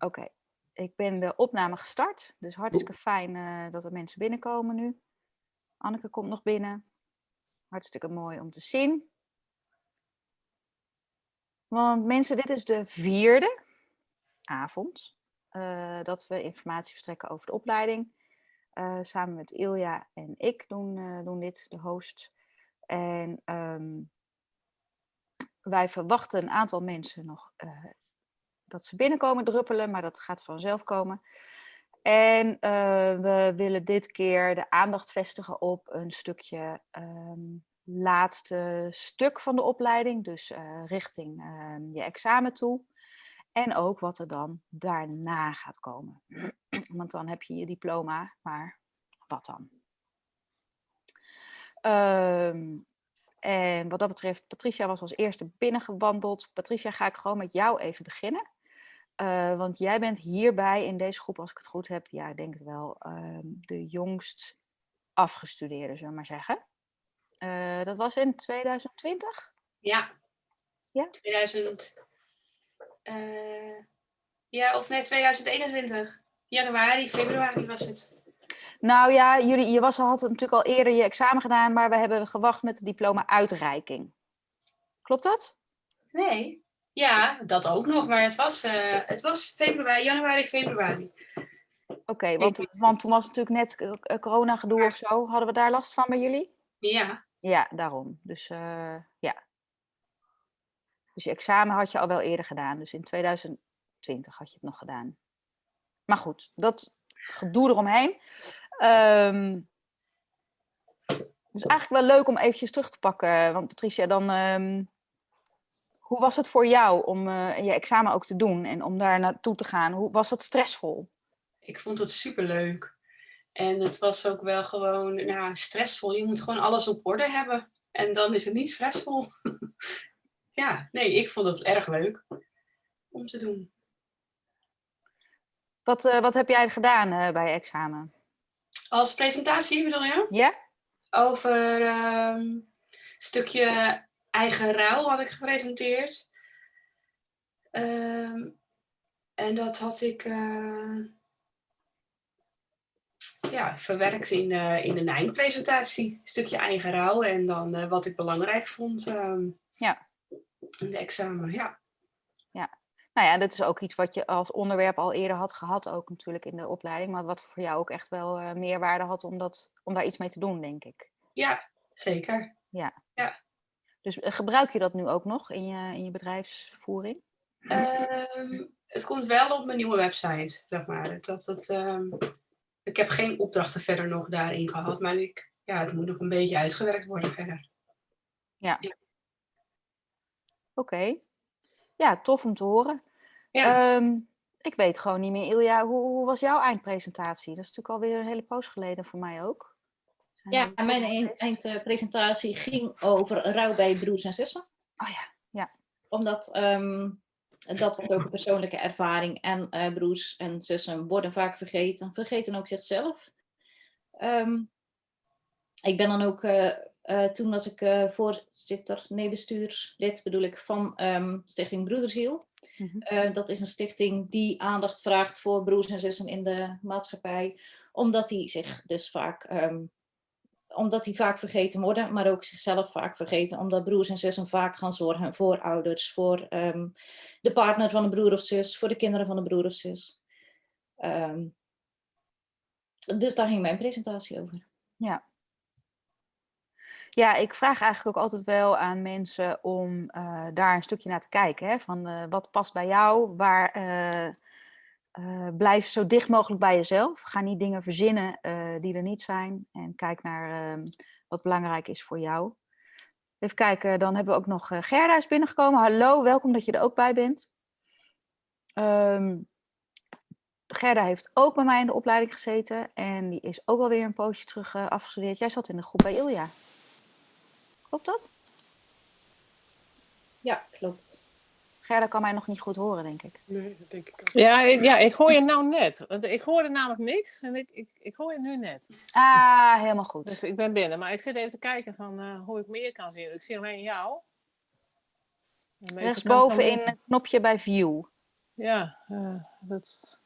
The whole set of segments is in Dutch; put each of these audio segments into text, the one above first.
Oké, ik ben de opname gestart. Dus hartstikke fijn uh, dat er mensen binnenkomen nu. Anneke komt nog binnen. Hartstikke mooi om te zien. Want mensen, dit is de vierde avond uh, dat we informatie verstrekken over de opleiding. Uh, samen met Ilja en ik doen, doen dit, de host. En um, wij verwachten een aantal mensen nog dat ze binnenkomen druppelen, maar dat gaat vanzelf komen. En uh, we willen dit keer de aandacht vestigen op een stukje um, laatste stuk van de opleiding, dus uh, richting uh, je examen toe. En ook wat er dan daarna gaat komen. Want dan heb je je diploma, maar wat dan? Um, en wat dat betreft, Patricia was als eerste binnengewandeld. Patricia, ga ik gewoon met jou even beginnen. Uh, want jij bent hierbij in deze groep, als ik het goed heb, ja, ik denk het wel, uh, de jongst afgestudeerde, zullen we maar zeggen. Uh, dat was in 2020? Ja. Ja? 2000. Eh, ja, of nee, 2021. Januari, februari was het. Nou ja, jullie, je was, had natuurlijk al eerder je examen gedaan, maar we hebben gewacht met de diploma-uitreiking. Klopt dat? Nee. Ja, dat ook nog, maar het was, uh, het was februari, januari, februari. Oké, okay, want, want toen was natuurlijk net corona gedoe of zo. Hadden we daar last van bij jullie? Ja. Ja, daarom. Dus uh, ja. Dus je examen had je al wel eerder gedaan. Dus in 2020 had je het nog gedaan. Maar goed, dat gedoe eromheen. Um, het is eigenlijk wel leuk om eventjes terug te pakken. Want Patricia, dan... Um, hoe was het voor jou om uh, je examen ook te doen en om daar naartoe te gaan? Hoe was dat stressvol? Ik vond het superleuk. En het was ook wel gewoon nou, stressvol. Je moet gewoon alles op orde hebben. En dan is het niet stressvol. ja, nee, ik vond het erg leuk om te doen. Wat, uh, wat heb jij gedaan uh, bij je examen? Als presentatie bedoel je? Ja. Over een uh, stukje eigen ruil had ik gepresenteerd. Um, en dat had ik uh, ja, verwerkt in, uh, in een eindpresentatie. Een stukje eigen ruil en dan uh, wat ik belangrijk vond um, ja. in de examen. Ja. ja. Nou ja, dat is ook iets wat je als onderwerp al eerder had gehad, ook natuurlijk in de opleiding. Maar wat voor jou ook echt wel meerwaarde had om, dat, om daar iets mee te doen, denk ik. Ja, zeker. Ja. ja. Dus gebruik je dat nu ook nog in je, in je bedrijfsvoering? Um, het komt wel op mijn nieuwe website, zeg maar. Dat, dat, um, ik heb geen opdrachten verder nog daarin gehad, maar ik, ja, het moet nog een beetje uitgewerkt worden verder. Ja. ja. Oké. Okay. Ja, tof om te horen. Ja. Um, ik weet gewoon niet meer, Ilja, hoe, hoe was jouw eindpresentatie? Dat is natuurlijk alweer een hele poos geleden voor mij ook. Ja, mijn eindpresentatie ging over rouw bij broers en zussen. Oh ja, ja. Omdat um, dat was ook een persoonlijke ervaring. En uh, broers en zussen worden vaak vergeten. Vergeten ook zichzelf. Um, ik ben dan ook, uh, uh, toen was ik voorzitter, nee bestuurslid bedoel ik, van um, Stichting Broederziel. Mm -hmm. dat is een stichting die aandacht vraagt voor broers en zussen in de maatschappij. Omdat die zich dus vaak omdat die vaak vergeten worden, maar ook zichzelf vaak vergeten. Omdat broers en zussen vaak gaan zorgen voor ouders, voor um, de partner van een broer of zus, voor de kinderen van een broer of zus. Um, dus daar ging mijn presentatie over. Ja. Ja, ik vraag eigenlijk ook altijd wel aan mensen om uh, daar een stukje naar te kijken. Hè? Van uh, wat past bij jou, waar... Uh, uh, blijf zo dicht mogelijk bij jezelf. Ga niet dingen verzinnen uh, die er niet zijn. En kijk naar uh, wat belangrijk is voor jou. Even kijken, dan hebben we ook nog Gerda is binnengekomen. Hallo, welkom dat je er ook bij bent. Um, Gerda heeft ook bij mij in de opleiding gezeten. En die is ook alweer een poosje terug afgestudeerd. Jij zat in de groep bij Ilja. Klopt dat? Ja, klopt. Gerda kan mij nog niet goed horen, denk ik. Nee, dat denk ik ook. Ja, ik, ja, ik hoor je nou net. Ik hoorde namelijk niks en ik, ik, ik hoor je nu net. Ah, helemaal goed. Dus ik ben binnen. Maar ik zit even te kijken van uh, hoe ik meer kan zien. Ik zie alleen jou. Rechtsboven in het knopje bij view. ja, eh, dat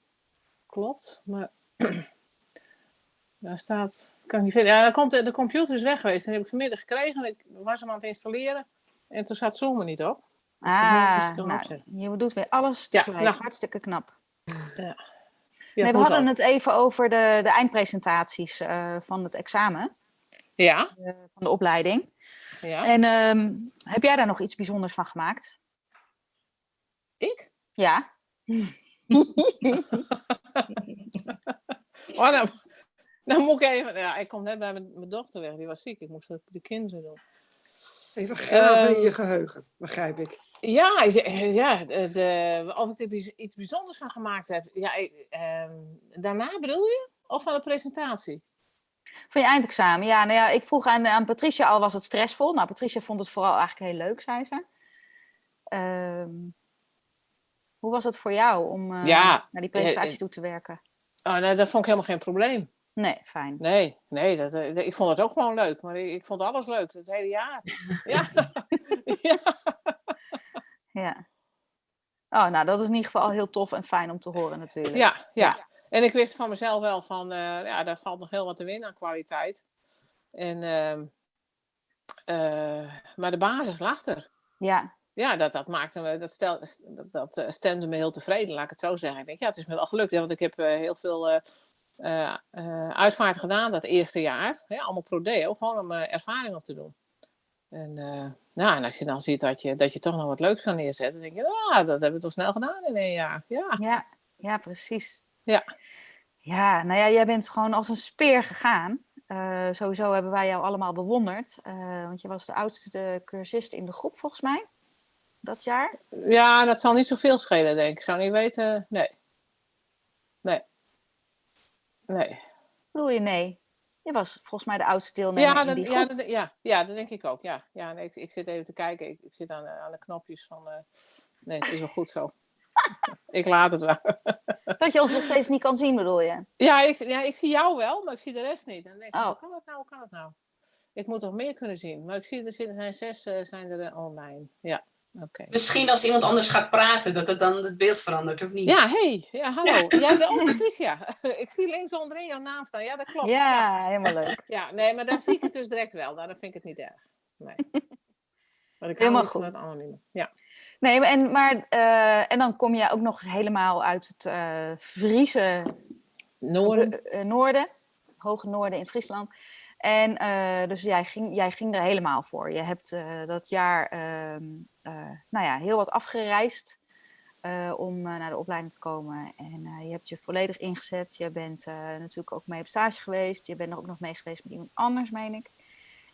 klopt. Maar daar staat, kan ik niet vinden. Ja, dan komt, de de computer is weg geweest. En die heb ik vanmiddag gekregen. Ik was hem aan het installeren. En toen zat Zoom er niet op. Ah, nou, je doet weer alles Ja, tegelijk. nou. Hartstikke knap. Ja, nee, we hadden het even over de, de eindpresentaties eh, van het examen, Ja, eh, van de opleiding. ja. En ehm, heb jij daar nog iets bijzonders van gemaakt? Ik? Ja. Oh, dan, dan moet ik even... Ja, ik kom net bij mijn, mijn dochter weg. Die was ziek. Ik moest dat de kinderen doen. Even graven in Ehm, je geheugen, begrijp ik. Ja, ja de, de, of ik er iets bijzonders van gemaakt heb. Ja, ik, ehm, daarna bedoel je? Of van de presentatie? Van je eindexamen. Ja, nou ja, ik vroeg aan, aan Patricia al, was het stressvol? Nou, Patricia vond het vooral eigenlijk heel leuk, zei ze. Ehm, hoe was het voor jou om eh, Ja, naar die presentatie eh, toe te werken? Oh, nee, dat vond ik helemaal geen probleem. Nee, fijn. Nee, nee dat, eh, ik vond het ook gewoon leuk. Maar ik, vond alles leuk, het hele jaar. ja. ja. Ja. Oh, nou, dat is in ieder geval heel tof en fijn om te horen natuurlijk. Ja, ja. En ik wist van mezelf wel van, eh, ja, daar valt nog heel wat te winnen aan kwaliteit. En, ehm, eh, maar de basis lag er. Ja, Ja, dat, dat maakte me, dat, stel, dat, dat stemde me heel tevreden, laat ik het zo zeggen. Ik denk, ja, het is me wel gelukt, hè, want ik heb heel veel eh eh, uitvaart gedaan dat eerste jaar. Hè, allemaal prodeo, gewoon om eh, ervaring op te doen. En, nou, en als je dan ziet dat je, dat je toch nog wat leuks kan neerzetten, dan denk je, ah, dat hebben we toch snel gedaan in één jaar. Ja, ja, ja, precies. Ja. Ja, nou ja, jij bent gewoon als een speer gegaan. Sowieso hebben wij jou allemaal bewonderd. want je was de oudste cursist in de groep, volgens mij. Dat jaar. ja dat zal niet zoveel schelen, denk ik. Ik zou niet weten. Nee. Nee. Bedoel je nee? Je was volgens mij de oudste deelnemer Ja, in dat, die ja, groep. dat, ja, ja, dat denk ik ook. Ja, ja nee, ik, ik zit even te kijken. Ik, ik zit aan, de- aan de knopjes van. eh, nee, het is wel goed zo. ik laat het wel. Dat je ons nog steeds niet kan zien, bedoel je? ja, ik, ja, ik zie jou wel, maar ik zie de rest niet. Dan denk ik, Oh. hoe kan dat nou? Hoe kan dat nou? Ik moet nog meer kunnen zien. Maar ik zie er zijn zes eh, zijn er eh, online. Ja, oké. Misschien als iemand anders gaat praten, dat het dan het beeld verandert, of niet? Ja, hey, ja, hallo. Jij bent ook Patricia. ik zie links onderin jouw naam staan. Ja, dat klopt. Ja, helemaal leuk. Ja, nee, maar daar zie ik het dus direct wel. Daarom vind ik het niet erg. Nee. Maar ik Helemaal goed. het anonieme. Ja. Nee, maar en, maar, eh, en dan kom je ook nog helemaal uit het eh Friese Noorden. eh, noorden, hoge noorden in Friesland. En eh, dus jij ging, jij ging er helemaal voor. Je hebt eh, dat jaar ehm, eh, nou ja, heel wat afgereisd eh, om eh, naar de opleiding te komen. En eh, je hebt je volledig ingezet. Je bent eh, natuurlijk ook mee op stage geweest. Je bent er ook nog mee geweest met iemand anders, meen ik.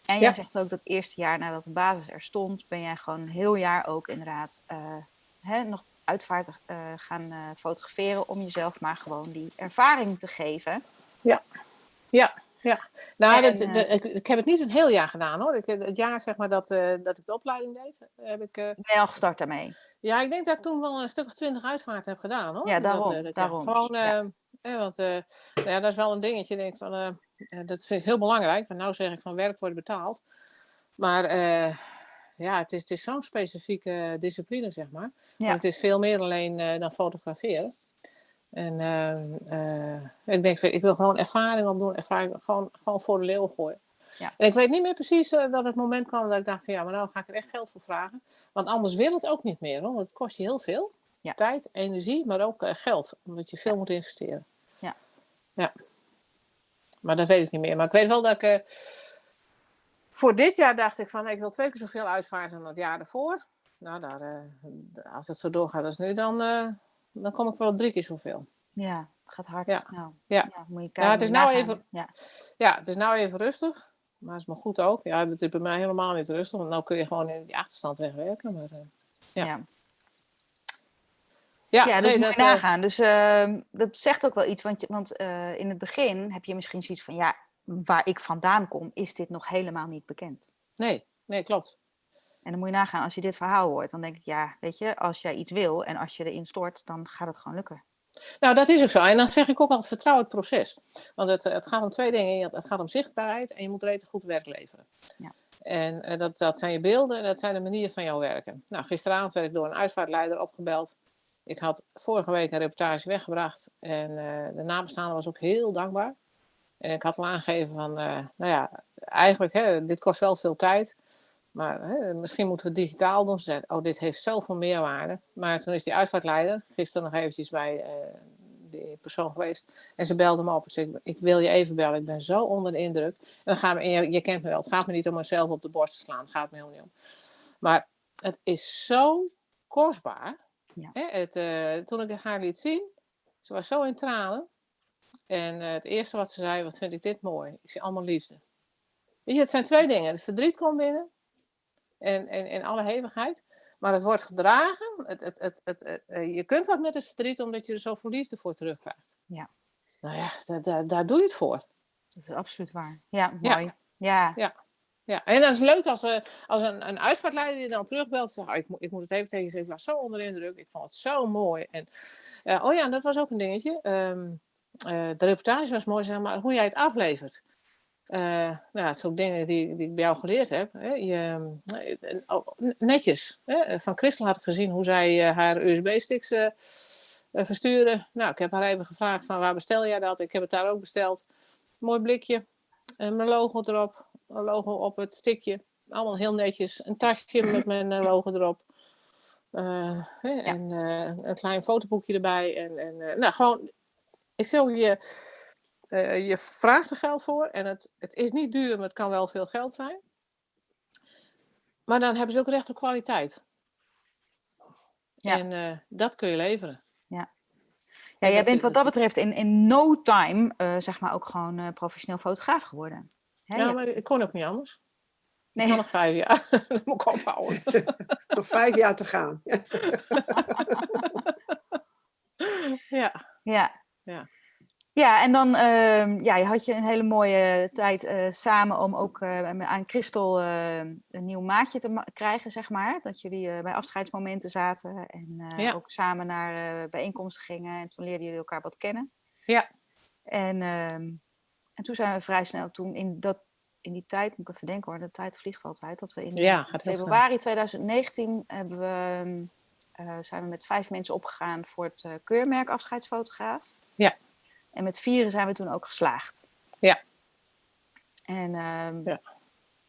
En Ja. jij zegt ook dat eerste jaar nadat de basis er stond, ben jij gewoon een heel jaar ook inderdaad eh, hè, nog uitvaart eh, gaan eh, fotograferen om jezelf maar gewoon die ervaring te geven. Nou, En, dat, eh, dat- ik, ik heb het niet een heel jaar gedaan hoor. Ik, het jaar zeg maar dat, eh, dat ik de opleiding deed, heb ik. eh, Ben je al gestart daarmee? ja, ik denk dat ik toen wel een stuk of twintig uitvaarten heb gedaan hoor. Ja, Dat, daarom, dat jaar. daarom. Gewoon, Ja. eh, want nou ja, dat is wel een dingetje. Ik Denk van, dat vind ik heel belangrijk. Want nou zeg ik van werk wordt betaald. Maar ja, het is, het is zo'n specifieke discipline zeg maar. Ja. Want het is veel meer alleen dan fotograferen. En eh, eh, ik denk, ik wil gewoon ervaring opdoen, ervaring gewoon, gewoon voor de leeuw gooien. Ja. En ik weet niet meer precies eh, dat het moment kwam dat ik dacht van ja, maar nou ga ik er echt geld voor vragen. Want anders wil het ook niet meer, hoor, want het kost je heel veel. Ja. Tijd, energie, maar ook geld, omdat je veel moet investeren. Ja. ja. Maar dat weet ik niet meer. Maar ik weet wel dat ik... voor dit jaar dacht ik van, ik wil twee keer zoveel uitvaarten dan het jaar ervoor. Nou, daar, als het zo doorgaat als nu, dan, dan kom ik wel drie keer zoveel. Ja, het gaat hard. Ja. Nou, Ja. moet je Ja, kijken, het is nou even- Ja. Ja, het is nou even rustig. Maar het is maar goed ook. Ja, het is bij mij helemaal niet rustig. Want nu kun je gewoon in die achterstand wegwerken. Maar, eh, Ja. Ja. Ja, ja, dus nee, moet je eh, nagaan. Dus ehm, dat zegt ook wel iets. Want, want eh, in het begin heb je misschien zoiets van... Ja, waar ik vandaan kom, is dit nog helemaal niet bekend. nee, nee, klopt. En dan moet je nagaan, als je dit verhaal hoort, dan denk ik... Ja, weet je, als jij iets wil en als je erin stort, dan gaat het gewoon lukken. Nou, dat is ook zo. En dan zeg ik ook altijd, vertrouw het proces. Want het, het gaat om twee dingen. Het gaat om zichtbaarheid en je moet rete goed werk leveren. Ja. En eh, dat, dat zijn je beelden en dat zijn de manieren van jouw werken. Nou, gisteravond werd ik door een uitvaartleider opgebeld. Ik had vorige week een reportage weggebracht en eh, de nabestaande was ook heel dankbaar. En ik had al aangegeven van, eh, nou ja, eigenlijk, hè, dit kost wel veel tijd. Maar hè, misschien moeten we digitaal doen. Ze oh, dit heeft zoveel meerwaarde. Maar toen is die uitvaartleider gisteren nog eventjes bij uh, die persoon geweest. En ze belde me op en zei, ik wil je even bellen. Ik ben zo onder de indruk. En dan gaan we, je, je kent me wel, het gaat me niet om mezelf op de borst te slaan. Het gaat me helemaal niet om. Maar het is zo kostbaar. Ja. Hè, het, uh, toen ik haar liet zien, ze was zo in tranen. En uh, het eerste wat ze zei, wat vind ik dit mooi. Ik zie allemaal liefde. Weet je, het zijn twee dingen. Het verdriet komt binnen. En, en, en alle hevigheid. Maar het wordt gedragen. Het, het, het, het, uh, je kunt wat met het verdriet, omdat je er zoveel liefde voor terugkrijgt. Ja. Nou ja, daar, daar, daar doe je het voor. Dat is absoluut waar. Ja, mooi. Ja. ja. ja. Ja, en dat is leuk als, uh, als een, een uitvaartleider je dan terugbelt zegt, oh, ik, moet, ik moet het even tegen je zeggen, ik was zo onder de indruk, ik vond het zo mooi. En, uh, oh ja, dat was ook een dingetje. Um, uh, de reportage was mooi, zeg maar, hoe jij het aflevert. Nou, dat zijn ook dingen die, die ik bij jou geleerd heb. Hè. Je, oh, netjes. Hè. Van Christel had ik gezien hoe zij haar USB-sticks versturen. Nou, ik heb haar even gevraagd van waar bestel jij dat? Ik heb het daar ook besteld. Mooi blikje, mijn logo erop, een logo op het stickje. Allemaal heel netjes. Een tasje met mijn logo erop. Uh, hè, ja. En uh, een klein fotoboekje erbij. En, en nou, gewoon, ik zeg je, je vraagt er geld voor. En het, het is niet duur, maar het kan wel veel geld zijn. Maar dan hebben ze ook recht op kwaliteit. Ja. En dat kun je leveren. Ja. Ja, jij bent wat dat betreft in, in no time, zeg maar, ook gewoon professioneel fotograaf geworden. Hè, ja, maar ik kon ook niet anders. Nee. Ik kan nog vijf jaar. dat moet ik ophouden. nog vijf jaar te gaan. ja. Ja. Ja. Ja, en dan uh, ja, had je een hele mooie tijd uh, samen om ook uh, aan Christel uh, een nieuw maatje te krijgen, zeg maar. Dat jullie bij afscheidsmomenten zaten en ja. ook samen naar bijeenkomsten gingen. En toen leerden jullie elkaar wat kennen. Ja. En ehm, en toen zijn we vrij snel, toen in, dat, in die tijd, moet ik even denken hoor, de tijd vliegt altijd, dat we in ja, februari 2019 hebben we, uh, zijn we met vijf mensen opgegaan voor het keurmerk afscheidsfotograaf. Ja. En met vieren zijn we toen ook geslaagd. Ja. En um, ja.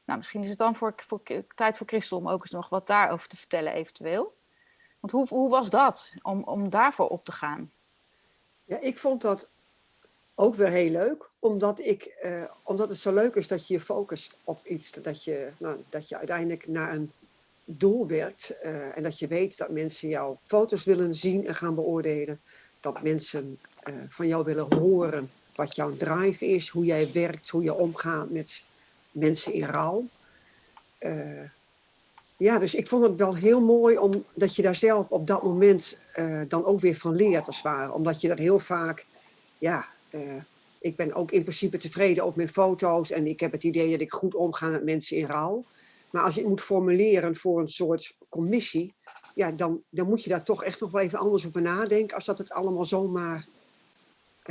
nou, misschien is het dan voor, voor, tijd voor Christel om ook eens nog wat daarover te vertellen eventueel. Want hoe, hoe was dat, om, om daarvoor op te gaan? Ja, ik vond dat ook weer heel leuk, omdat, ik, uh, omdat het zo leuk is dat je je focust op iets, dat je, nou, dat je uiteindelijk naar een doel werkt uh, en dat je weet dat mensen jouw foto's willen zien en gaan beoordelen, dat mensen uh, van jou willen horen wat jouw drive is, hoe jij werkt, hoe je omgaat met mensen in rouw. ja, dus ik vond het wel heel mooi omdat je daar zelf op dat moment dan ook weer van leert als het ware, omdat je dat heel vaak ja, ik ben ook in principe tevreden op mijn foto's en ik heb het idee dat ik goed omga met mensen in rouw. Maar als je het moet formuleren voor een soort commissie, ja, dan, dan moet je daar toch echt nog wel even anders over nadenken als dat het allemaal zomaar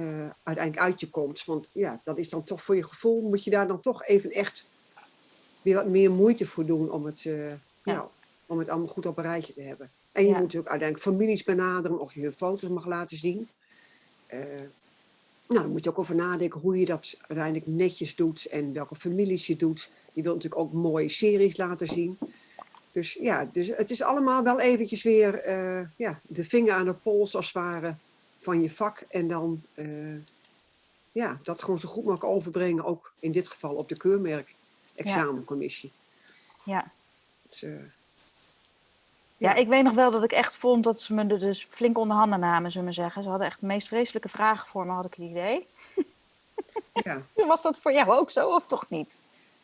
uh, uiteindelijk uit je komt. Want ja, dat is dan toch voor je gevoel, moet je daar dan toch even echt weer wat meer moeite voor doen om het, uh, ja. nou, om het allemaal goed op een rijtje te hebben. En je ja. moet natuurlijk uiteindelijk families benaderen of je hun foto's mag laten zien. Uh, nou, dan moet je ook over nadenken hoe je dat uiteindelijk netjes doet en welke families je doet. Je wilt natuurlijk ook mooie series laten zien. Dus ja, dus het is allemaal wel eventjes weer ja, de vinger aan de pols als het ware van je vak. En dan uh, ja, dat gewoon zo goed mogelijk overbrengen, ook in dit geval op de keurmerk examencommissie. Ja. Dus, uh, ja, ik weet nog wel dat ik echt vond dat ze me er dus flink onder handen namen, zullen we zeggen. Ze hadden echt de meest vreselijke vragen voor me, had ik het idee. Ja. Was dat voor jou ook zo, of toch niet?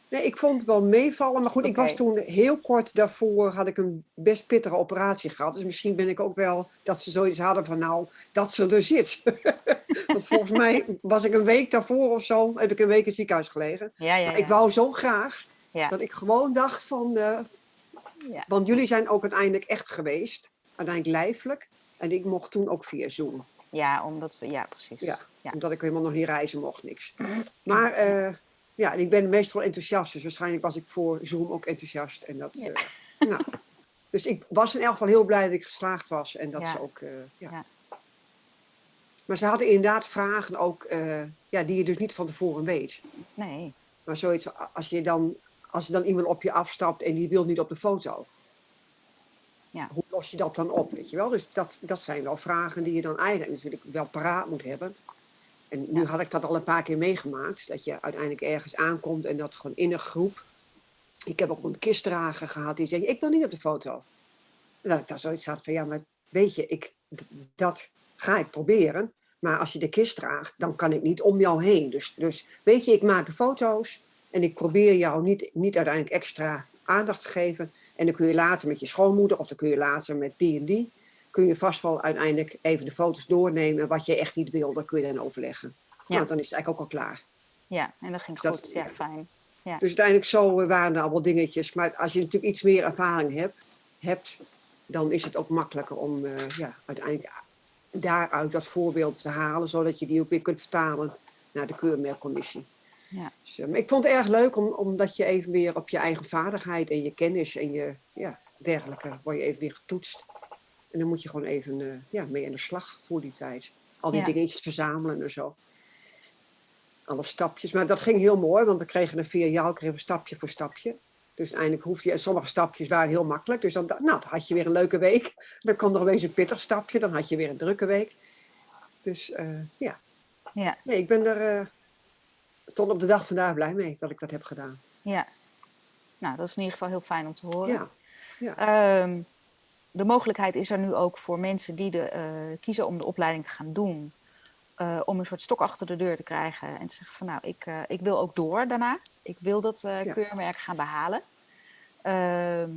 Nee, ik vond het wel meevallen. Maar goed, okay. ik was toen heel kort daarvoor, had ik een best pittige operatie gehad. Dus misschien ben ik ook wel, dat ze zoiets hadden van nou, dat ze er zit. Want volgens mij was ik een week daarvoor of zo, heb ik een week in het ziekenhuis gelegen. Ja, ja, ja. Ik wou zo graag dat ik gewoon dacht van, uh, ja. Want jullie zijn ook uiteindelijk echt geweest, uiteindelijk lijfelijk. En ik mocht toen ook via Zoom. Ja, omdat we, ja precies. Ja, ja. omdat ik helemaal nog niet reizen mocht, niks. Maar uh, ja, en ik ben meestal enthousiast, dus waarschijnlijk was ik voor Zoom ook enthousiast. En dat, ja. uh, nou, Dus ik was in elk geval heel blij dat ik geslaagd was. En dat Ja. ze ook, eh, ja. Ja. Maar ze hadden inderdaad vragen ook, eh, ja, die je dus niet van tevoren weet. Nee. Maar zoiets, als, je dan, als er dan iemand op je afstapt en die wil niet op de foto. Ja. Hoe los je dat dan op, weet je wel? Dus dat, dat zijn wel vragen die je dan eigenlijk natuurlijk wel paraat moet hebben. En nu Ja. had ik dat al een paar keer meegemaakt. Dat je uiteindelijk ergens aankomt en dat gewoon in een groep. Ik heb ook een kistdrager gehad die zei, ik wil niet op de foto. En dat ik daar zoiets had van, ja, maar weet je, ik, dat ga ik proberen. Maar als je de kist draagt, dan kan ik niet om jou heen. Dus, dus weet je, ik maak de foto's en ik probeer jou niet, niet uiteindelijk extra aandacht te geven. En dan kun je later met je schoonmoeder of dan kun je later met die en die, kun je vast wel uiteindelijk even de foto's doornemen. En wat je echt niet wil, dan kun je dan overleggen. Ja. Nou, dan is het eigenlijk ook al klaar. Ja, en dat ging Dat- goed. Ja, ja. fijn. Dus uiteindelijk zo eh, waren er al wel dingetjes. Maar als je natuurlijk iets meer ervaring hebt, hebt dan is het ook makkelijker om eh, ja, uiteindelijk daaruit dat voorbeeld te halen. Zodat je die ook weer kunt vertalen naar de keurmerkcommissie. Ja. Dus, eh, maar ik vond het erg leuk om, omdat je even weer op je eigen vaardigheid en je kennis en je ja, dergelijke, word je even weer getoetst. En dan moet je gewoon even eh, ja, mee aan de slag voor die tijd. Al die Ja. dingetjes verzamelen en zo. Alle stapjes. Maar dat ging heel mooi, want we kregen er via kregen we stapje voor stapje. Dus uiteindelijk hoef je, en sommige stapjes waren heel makkelijk. Dus dan, nou, dan had je weer een leuke week. Dan kwam er opeens een pittig stapje, dan had je weer een drukke week. Dus eh, ja. Ja. Nee, ik ben er eh, tot op de dag vandaag blij mee dat ik dat heb gedaan. Ja. Nou, dat is in ieder geval heel fijn om te horen. Ja, Ehm, de mogelijkheid is er nu ook voor mensen die de, eh, kiezen om de opleiding te gaan doen. eh, om een soort stok achter de deur te krijgen. En te zeggen van nou, ik, eh, ik wil ook door daarna. Ik wil dat Ja. keurmerk gaan behalen. Ehm,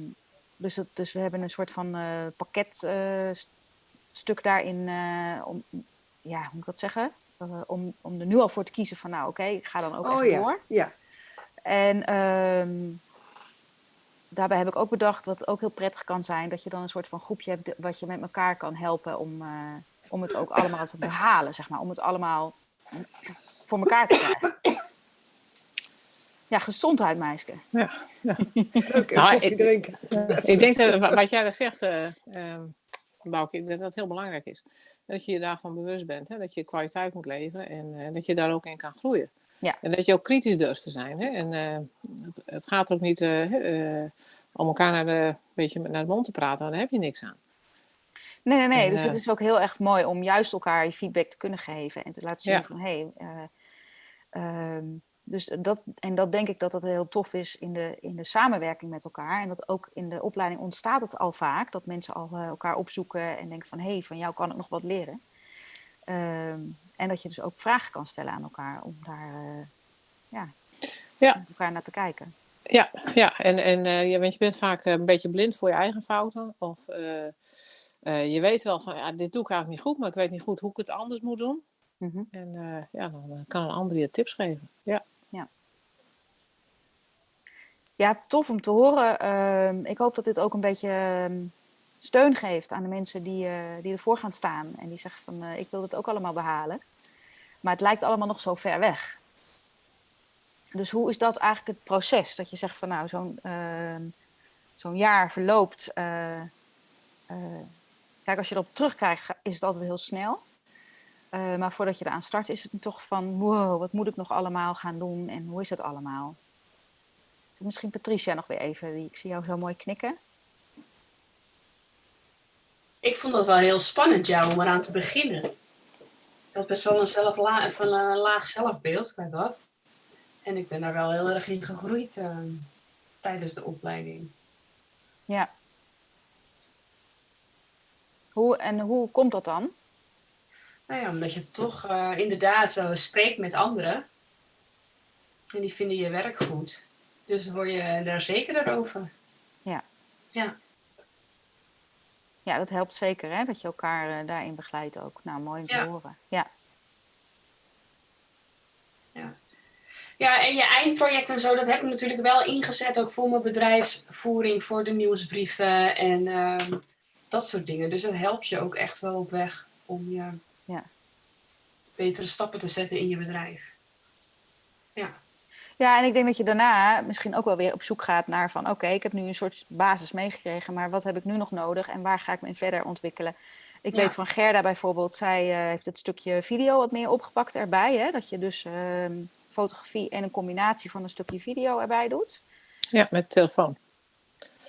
dus, het, dus we hebben een soort van pakketstuk daarin. om, ja, hoe moet ik dat zeggen? Om, om er nu al voor te kiezen van nou oké, ik ga dan ook oh echt ja, door. ja. En ehm, daarbij heb ik ook bedacht dat het ook heel prettig kan zijn dat je dan een soort van groepje hebt wat je met elkaar kan helpen om, eh, om het ook allemaal te behalen, zeg maar. Om het allemaal voor elkaar te krijgen. Ja, gezondheid, meisje. Ja, Leuk, Nou, ik- drinken. ik denk dat wa- wat jij daar zegt, eh ehm, Bouke, ik denk dat dat heel belangrijk is. Dat je je daarvan bewust bent. Hè? Dat je kwaliteit moet leveren en eh, dat je daar ook in kan groeien. Ja. En dat je ook kritisch durft te zijn. Hè? En eh, het, het gaat ook niet eh, eh, om elkaar naar de, beetje naar de mond te praten, daar heb je niks aan. Nee, nee, nee. En, Dus het is ook heel erg mooi om juist elkaar je feedback te kunnen geven. En te laten zien Ja. van, hé... Hey, eh, ehm, dus dat, en dat denk ik dat dat heel tof is in de, in de samenwerking met elkaar. En dat ook in de opleiding ontstaat het al vaak. Dat mensen al elkaar opzoeken en denken van... hé, hey, van jou kan ik nog wat leren. Ehm, en dat je dus ook vragen kan stellen aan elkaar om daar eh, ja, Ja. elkaar naar te kijken. Ja, ja. En, en eh, je, want je bent vaak eh, een beetje blind voor je eigen fouten. Of je weet wel van, ja, dit doe ik eigenlijk niet goed, maar ik weet niet goed hoe ik het anders moet doen. Mhm. En ja, dan kan een ander je tips geven. Ja. Ja, tof om te horen. Ehm, ik hoop dat dit ook een beetje ehm, steun geeft aan de mensen die, die ervoor gaan staan. En die zeggen van, ik wil dit ook allemaal behalen. Maar het lijkt allemaal nog zo ver weg. Dus hoe is dat eigenlijk het proces? Dat je zegt van, nou, zo'n ehm, zo'n jaar verloopt. eh, eh, kijk, als je erop terugkrijgt, ga- is het altijd heel snel. Eh, maar voordat je eraan start, is het toch van, wow, wat moet ik nog allemaal gaan doen? En hoe is het allemaal? Dus Misschien Patricia nog weer even. Ik zie jou heel mooi knikken. Ik vond dat wel heel spannend, jou, om eraan te beginnen. Had best wel een, van een laag zelfbeeld bij dat. En ik ben daar wel heel erg in gegroeid eh, tijdens de opleiding. Ja. Hoe, en hoe komt dat dan? Nou ja, omdat je toch eh, inderdaad zo spreekt met anderen. En die vinden je werk goed. Dus word je daar zekerder over. Ja. Ja. Ja, dat helpt zeker, hè? Dat je elkaar eh, daarin begeleidt ook. Nou, mooi om te Ja. horen. Ja. Ja, en je eindproject en zo, dat heb ik natuurlijk wel ingezet ook voor mijn bedrijfsvoering, voor de nieuwsbrieven en ehm, dat soort dingen. Dus dat helpt je ook echt wel op weg om je Ja. betere stappen te zetten in je bedrijf. Ja. Ja, en ik denk dat je daarna misschien ook wel weer op zoek gaat naar van oké, ik heb nu een soort basis meegekregen, maar wat heb ik nu nog nodig en waar ga ik me in verder ontwikkelen? Ik Ja. weet van Gerda bijvoorbeeld, zij eh, heeft het stukje video wat meer opgepakt erbij. Hè? Dat je dus ehm, fotografie en een combinatie van een stukje video erbij doet. Ja, met telefoon.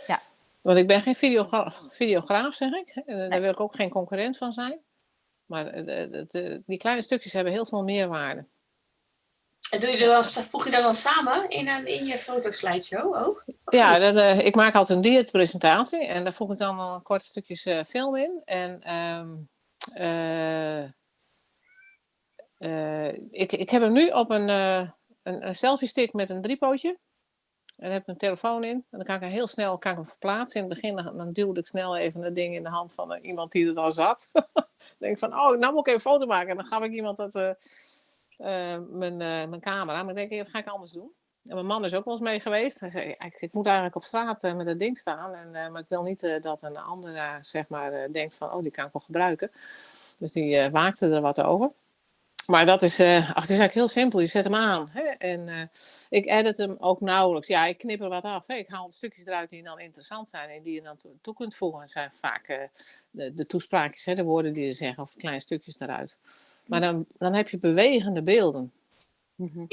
Ja. Want ik ben geen videogra videograaf, zeg ik. Eh, Daar wil ik ook geen concurrent van zijn. Maar eh, die kleine stukjes hebben heel veel meerwaarde. En doe je dan, voeg je dat dan samen in, een, in je fotoslideshow ook? Ja, eh, ik maak altijd een dieetpresentatie en daar voeg ik dan wel korte stukjes eh, film in. En eh, ik, ik heb hem nu op een, een, een selfie stick met een driepootje. En daar heb ik een telefoon in. En dan kan ik hem heel snel kan ik hem verplaatsen. In het begin dan, dan duwde ik snel even dat ding in de hand van iemand die er dan zat. dan denk ik van, oh, nou moet ik even een foto maken. En dan gaf ik iemand dat, mijn, eh, mijn camera. Maar ik denk, dat ga ik anders doen. En mijn man is ook wel eens mee geweest. Hij zei, "Ja, ik, ik moet eigenlijk op straat eh, met dat ding staan. En, eh, maar ik wil niet eh, dat een ander eh, zeg maar, eh, denkt van, oh, die kan ik wel gebruiken. Dus die eh, waakte er wat over. Maar dat is, eh, ach, het is eigenlijk heel simpel. Je zet hem aan. Hè? En eh, ik edit hem ook nauwelijks. Ja, ik knip er wat af. Hè? Ik haal de stukjes eruit die dan interessant zijn en die je dan toe, kunt voegen. Het zijn vaak eh, de, de toespraakjes, hè, de woorden die ze zeggen, of kleine stukjes eruit. Maar dan, dan heb je bewegende beelden. Mhm.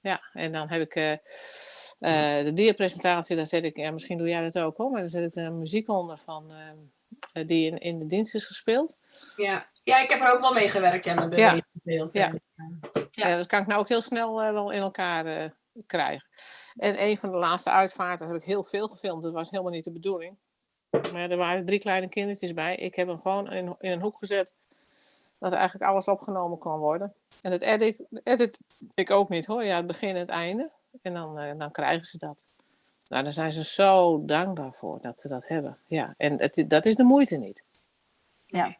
Ja, en dan heb ik eh, eh, de dierpresentatie, daar zet ik, ja, misschien doe jij dat ook hoor, maar dan zet ik de muziek onder van, ehm, eh, die in, in de dienst is gespeeld. Ja. ja, ik heb er ook wel mee gewerkt, ja, met Ja. bewegingsbeeld. Ja. Ja. Ja. dat kan ik nou ook heel snel eh, wel in elkaar eh, krijgen. En een van de laatste uitvaarten heb ik heel veel gefilmd. Dat was helemaal niet de bedoeling. Maar er waren drie kleine kindertjes bij. Ik heb hem gewoon in, in een hoek gezet. Dat eigenlijk alles opgenomen kon worden. En dat edit, edit ik ook niet hoor. Ja, het begin en het einde. En dan, eh, dan krijgen ze dat. Nou, daar zijn ze zo dankbaar voor dat ze dat hebben. Ja, en het, dat is de moeite niet. Ja.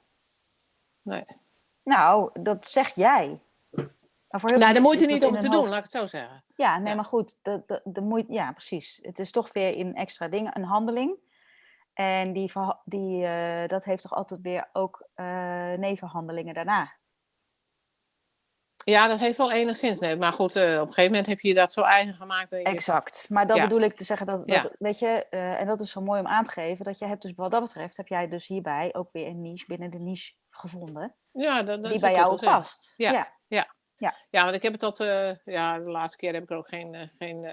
Nee. Nou, dat zeg jij. Maar voor heel Nou, de moeite niet om in te doen, laat ik het zo zeggen. Ja, nee, Ja. maar goed, de, de, de moeite, ja, precies. Het is toch weer een extra ding, een handeling. En die, die, eh, dat heeft toch altijd weer ook eh, nevenhandelingen daarna. Ja, dat heeft wel enigszins. Nee, maar goed, eh, op een gegeven moment heb je dat zo eigen gemaakt. Dat je denkt, Exact. Maar dat Ja. bedoel ik te zeggen dat, Ja. dat weet je, en dat is zo mooi om aan te geven, dat je hebt dus wat dat betreft, heb jij dus hierbij ook weer een niche binnen de niche gevonden, ja, dat, dat die bij jou past. Ja. Ja. Ja, want ik heb het tot, ja, de laatste keer heb ik er ook geen, geen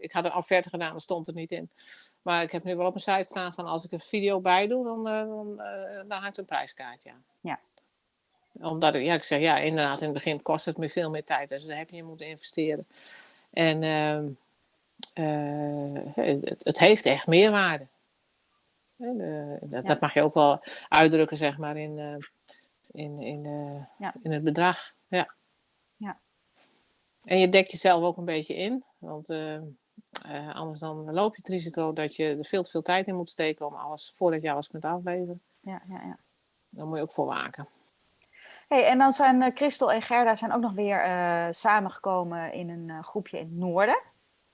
ik had een offerte gedaan, dat stond er niet in. Maar ik heb nu wel op mijn site staan van als ik een video bij doe, dan, eh, dan, eh, dan hangt een prijskaartje aan. Ja. Omdat ik, ja, ik zeg, ja, inderdaad, in het begin kost het me veel meer tijd. Dus daar heb je in moeten investeren. En ehm, eh, het, het heeft echt meerwaarde. De- dat, Ja. dat mag je ook wel uitdrukken, zeg maar, in, in, in, Ja. in het bedrag. Ja. Ja. En je dekt jezelf ook een beetje in. Want eh, anders dan loop je het risico dat je er veel te veel tijd in moet steken om alles, voordat je alles kunt afleveren. Ja, ja, ja. Daar moet je ook voor waken. Hey, en dan zijn eh, Christel en Gerda zijn ook nog weer eh, samengekomen in een groepje in het noorden.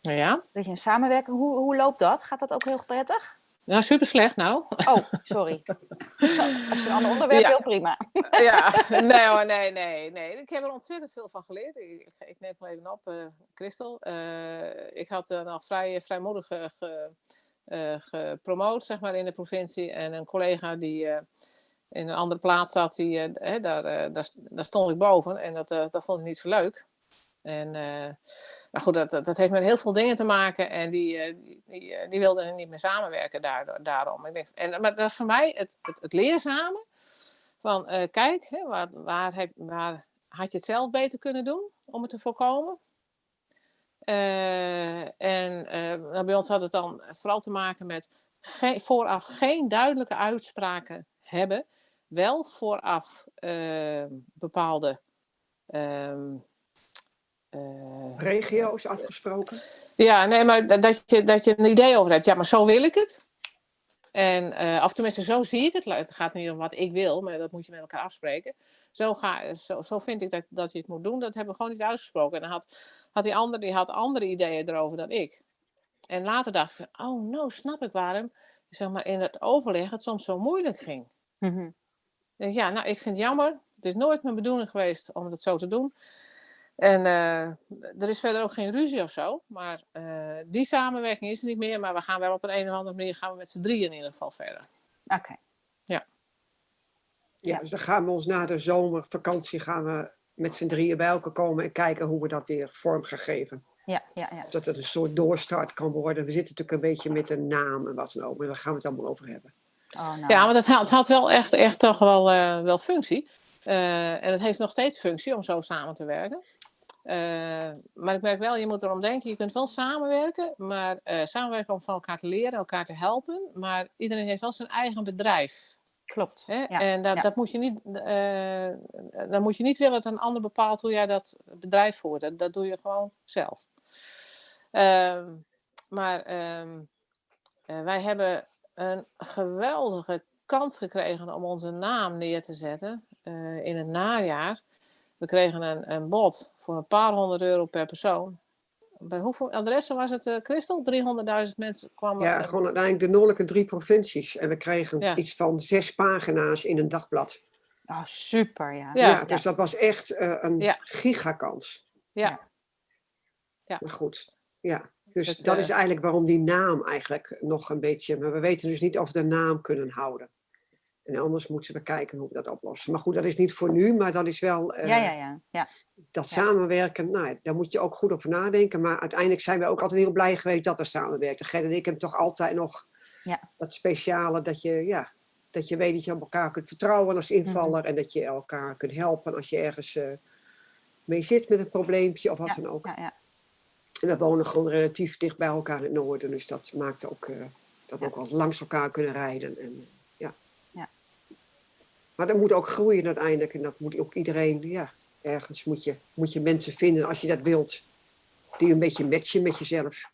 Ja, Dat je een samenwerking, hoe, hoe loopt dat? Gaat dat ook heel prettig? Nou super slecht nou. Oh, sorry. Als je een ander onderwerp Ja. wil, prima. ja, nee hoor, nee, nee, nee. Ik heb er ontzettend veel van geleerd. Ik, neem wel even op, eh Christel. Eh, ik had nog vrij vrijmoedig ge, gepromoot, zeg maar, in de provincie. En een collega die in een andere plaats zat, die, daar, daar, daar stond ik boven. En dat, dat vond ik niet zo leuk. En, eh, maar goed, dat, dat heeft met heel veel dingen te maken. En die, eh, die, eh, die wilden niet meer samenwerken daardoor, daarom. Ik en, maar dat is voor mij het, het, het leerzame. Van kijk, hè, waar, waar, heb, waar had je het zelf beter kunnen doen om het te voorkomen? En nou, bij ons had het dan vooral te maken met vooraf geen duidelijke uitspraken hebben. Wel vooraf bepaalde ehm, eh, Regio's afgesproken. ja, nee, maar dat- je, dat je een idee over hebt. Ja, maar zo wil ik het. En, eh of tenminste, zo zie ik het. Het gaat niet om wat ik wil, maar dat moet je met elkaar afspreken. Zo, ga, zo, zo vind ik dat, dat je het moet doen. Dat hebben we gewoon niet uitgesproken. En dan had, had die ander die had andere ideeën erover dan ik. En later dacht ik, van, oh, nou snap ik waarom zeg maar, in het overleg het soms zo moeilijk ging. Ik denk, Ja, nou, ik vind het jammer. Het is nooit mijn bedoeling geweest om het zo te doen. En eh, er is verder ook geen ruzie of zo. Maar eh, die samenwerking is er niet meer. Maar we gaan wel op een, een of andere manier gaan we met z'n drieën in ieder geval verder. Oké. Ja, Ja. dus dan gaan we ons na de zomervakantie gaan we met z'n drieën bij elkaar komen en kijken hoe we dat weer vorm gaan geven. Ja, ja, ja. Dat het een soort doorstart kan worden. We zitten natuurlijk een beetje met een naam en wat dan ook, maar daar gaan we het allemaal over hebben. Oh, nou. Ja, want het had, het had wel echt, echt toch wel, eh, wel functie. Eh, en het heeft nog steeds functie om zo samen te werken. Eh, maar ik merk wel, je moet erom denken, je kunt wel samenwerken, maar eh, samenwerken om van elkaar te leren, elkaar te helpen. Maar iedereen heeft wel zijn eigen bedrijf. Klopt. Hè? Ja, en dat, ja. dat moet je niet, eh, dan moet je niet willen dat een ander bepaalt hoe jij dat bedrijf voert. Dat, dat doe je gewoon zelf. Ehm, maar ehm, eh, wij hebben een geweldige kans gekregen om onze naam neer te zetten in het najaar. We kregen een, een bod voor een paar honderd euro per persoon. Bij hoeveel adressen was het, eh Christel? 300.000 mensen kwamen. Ja, eh, gewoon uiteindelijk de noordelijke drie provincies. En we kregen Ja. iets van zes pagina's in een dagblad. Oh, super, ja. Ja. Ja, dus dat was echt eh, een Ja. gigakans. ja. Maar goed, ja. Dus Het, dat eh, is eigenlijk waarom die naam eigenlijk nog een beetje... Maar we weten dus niet of we de naam kunnen houden. En anders moeten we kijken hoe we dat oplossen. Maar goed, dat is niet voor nu, maar dat is wel... eh, Ja, ja, ja. ja. Dat Ja. samenwerken, nou, daar moet je ook goed over nadenken. Maar uiteindelijk zijn we ook altijd heel blij geweest dat we samenwerken. Gert en ik hebben toch altijd nog Ja. dat speciale dat je, ja, dat je weet dat je op elkaar kunt vertrouwen als invaller. En dat je elkaar kunt helpen als je ergens eh, mee zit met een probleempje of wat dan ook. ja, ja. En we wonen gewoon relatief dicht bij elkaar in het noorden. Dus dat maakt ook eh, dat we Ja. ook wel langs elkaar kunnen rijden. En, ja. Ja. Maar dat moet ook groeien uiteindelijk. En dat moet ook iedereen, ja, ergens moet je, moet je mensen vinden als je dat wilt. Die een beetje matchen met jezelf.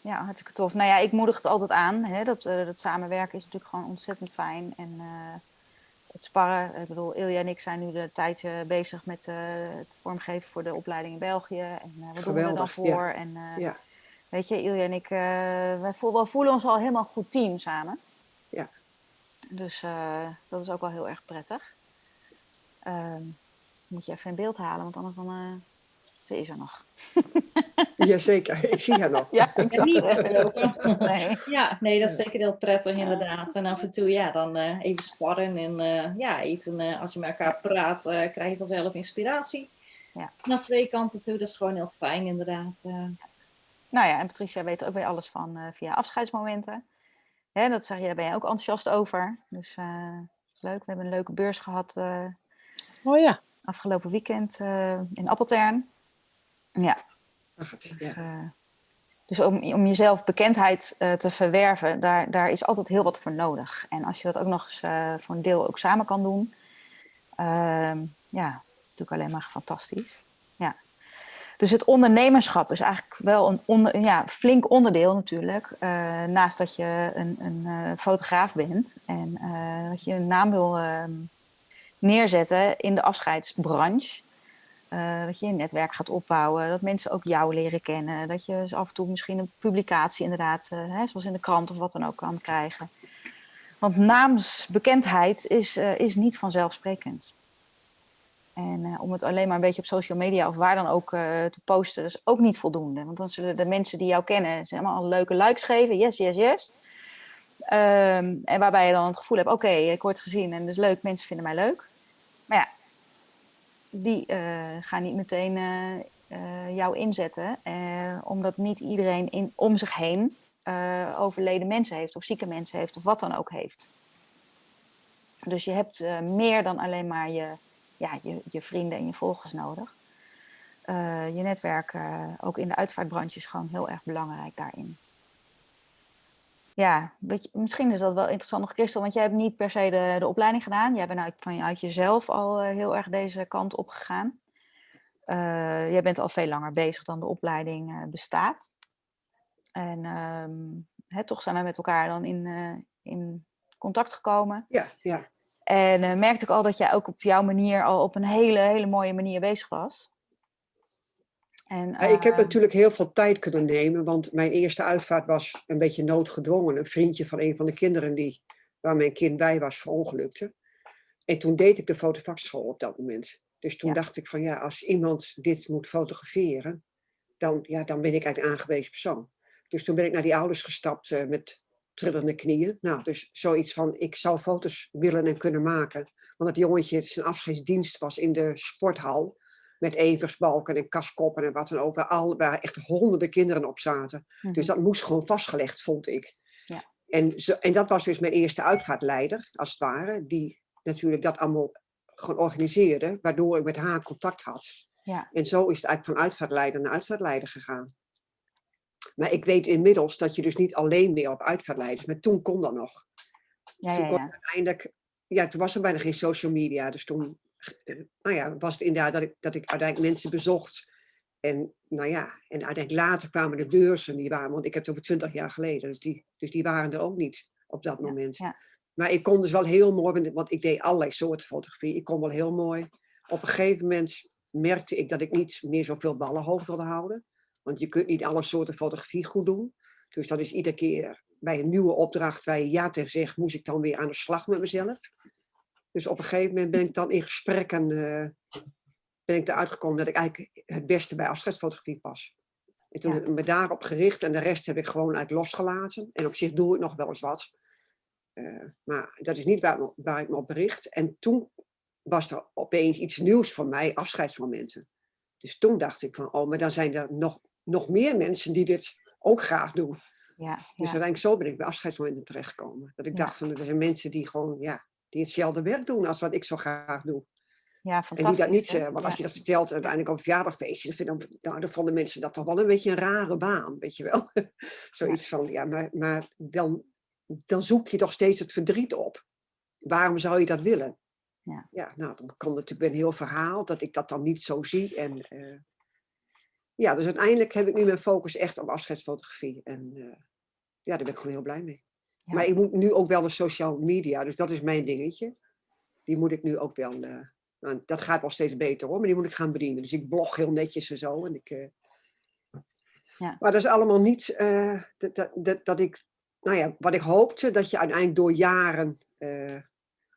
Ja, hartstikke tof. Nou ja, ik moedig het altijd aan. Hè, dat, eh, dat samenwerken is natuurlijk gewoon ontzettend fijn. En eh, het sparren. Ik bedoel, Ilja en ik zijn nu de tijd eh, bezig met het vormgeven voor de opleiding in België. En wat doen we er dan ja. voor? En Ja. weet je, Ilja en ik, eh, wij voelen, we voelen ons al helemaal goed team samen. Ja. Dus eh, dat is ook wel heel erg prettig. Ehm, moet je even in beeld halen, want anders dan, eh, ze is er nog. Jazeker, ik zie haar nog. Ja, ik zag niet. Nee. Ja, nee, dat is zeker heel prettig inderdaad. En af en toe, ja, dan eh, even sparren en eh, ja, even eh, als je met elkaar praat, eh, krijg je vanzelf inspiratie. Ja. Naar twee kanten toe, dat is gewoon heel fijn inderdaad. eh. Nou ja, en Patricia weet er ook weer alles van eh, via afscheidsmomenten. Hè, dat zeg je, daar ben je ook enthousiast over. Dus eh, dat is leuk. We hebben een leuke beurs gehad eh, Oh ja. afgelopen weekend eh, in Appeltern. Ja, Ach, dus, ja. dus om, om jezelf bekendheid eh, te verwerven, daar, daar is altijd heel wat voor nodig. En als je dat ook nog eens eh, voor een deel ook samen kan doen, ehm, ja, natuurlijk alleen maar fantastisch. Ja. Dus het ondernemerschap is eigenlijk wel een ja, flink onderdeel natuurlijk. eh, naast dat je een, een eh, fotograaf bent en eh, dat je een naam wil ehm, neerzetten in de afscheidsbranche. Dat je een netwerk gaat opbouwen, dat mensen ook jou leren kennen. Dat je af en toe misschien een publicatie inderdaad, hè, zoals in de krant of wat dan ook, kan krijgen. Want naamsbekendheid is, is niet vanzelfsprekend. En eh, om het alleen maar een beetje op social media of waar dan ook eh, te posten, dat is ook niet voldoende. Want dan zullen de mensen die jou kennen, ze allemaal leuke likes geven. Yes, yes, yes. Ehm, en waarbij je dan het gevoel hebt, oké, ik word gezien en dat is leuk, mensen vinden mij leuk. Maar ja, die eh, gaan niet meteen jou inzetten. omdat niet iedereen in, om zich heen overleden mensen heeft of zieke mensen heeft of wat dan ook heeft. Dus je hebt meer dan alleen maar je, ja, je, je vrienden en je volgers nodig. Eh, je netwerk, eh, ook in de uitvaartbranche, is gewoon heel erg belangrijk daarin. Ja, misschien is dat wel interessant nog, Christel, want jij hebt niet per se de, de opleiding gedaan. Jij bent uit, vanuit jezelf al eh, heel erg deze kant op gegaan. Jij bent al veel langer bezig dan de opleiding bestaat. En ehm, hè, toch zijn wij met elkaar dan in, in contact gekomen. ja, ja. En eh, merkte ik al dat jij ook op jouw manier al op een hele, hele mooie manier bezig was. En, Ja, ik heb ehm, natuurlijk heel veel tijd kunnen nemen, want mijn eerste uitvaart was een beetje noodgedwongen. Een vriendje van een van de kinderen die, waar mijn kind bij was verongelukte. En toen deed ik de fotovakschool op dat moment. Dus toen Ja. dacht ik van ja, als iemand dit moet fotograferen, dan, ja, dan ben ik eigenlijk aangewezen persoon. Dus toen ben ik naar die ouders gestapt eh, met trillende knieën. Nou, dus zoiets van, ik zou foto's willen en kunnen maken. Want dat jongetje, zijn afscheidsdienst was in de sporthal. Met eversbalken en kaskoppen en wat dan ook. Waar, al, waar echt honderden kinderen op zaten. Dus dat moest gewoon vastgelegd, vond ik. Ja. En, zo, en dat was dus mijn eerste uitvaartleider, als het ware. Die natuurlijk dat allemaal gewoon organiseerde. Waardoor ik met haar contact had. Ja. En zo is het eigenlijk van uitvaartleider naar uitvaartleider gegaan. Maar ik weet inmiddels dat je dus niet alleen meer op uitvaartleiders. Maar toen kon dat nog. Ja, toen ja, ja. uiteindelijk... Ja, toen was er bijna geen social media. Dus toen eh, nou ja, was het inderdaad dat ik, dat ik uiteindelijk mensen bezocht. En nou ja, en uiteindelijk later kwamen de beurzen. Die waren, want ik heb het over twintig jaar geleden. Dus die, dus die waren er ook niet op dat moment. ja. Maar ik kon dus wel heel mooi, want- want ik deed allerlei soorten fotografie. Ik kon wel heel mooi. Op een gegeven moment merkte ik dat ik niet meer zoveel ballen hoog wilde houden. Want je kunt niet alle soorten fotografie goed doen. Dus dat is iedere keer bij een nieuwe opdracht waar je ja tegen zegt, moest ik dan weer aan de slag met mezelf. Dus op een gegeven moment ben ik dan in gesprekken eh, ben ik eruit gekomen dat ik eigenlijk het beste bij afscheidsfotografie pas. En toen Ja. heb ik me daarop gericht en de rest heb ik gewoon uit losgelaten. En op zich doe ik nog wel eens wat. Eh, maar dat is niet waar, waar ik me op bericht. En toen was er opeens iets nieuws voor mij, afscheidsmomenten. Dus toen dacht ik van, oh, maar dan zijn er nog, nog meer mensen die dit ook graag doen. ja, Dus ja. uiteindelijk zo ben ik bij afscheidsmomenten terechtgekomen. Dat ik Ja. dacht van, er zijn mensen die gewoon, ja, die hetzelfde werk doen als wat ik zo graag doe. ja En fantastisch. die dat niet, hè? eh, want als je dat vertelt uiteindelijk op een verjaardagfeestje, dan, nou, dan vonden mensen dat toch wel een beetje een rare baan, weet je wel. Zoiets van, ja, maar, maar dan, dan zoek je toch steeds het verdriet op. Waarom zou je dat willen? Ja. ja nou, dan komt natuurlijk een heel verhaal dat ik dat dan niet zo zie. En, eh, ja, dus uiteindelijk heb ik nu mijn focus echt op afscheidsfotografie. En eh, ja, daar ben ik gewoon heel blij mee. Ja. Maar ik moet nu ook wel de social media, dus dat is mijn dingetje. Die moet ik nu ook wel, eh, nou, dat gaat wel steeds beter hoor, maar die moet ik gaan bedienen. Dus ik blog heel netjes en zo. En ik, eh, Ja. Maar dat is allemaal niet dat, dat, dat, dat ik, nou ja, wat ik hoopte, dat je uiteindelijk door jaren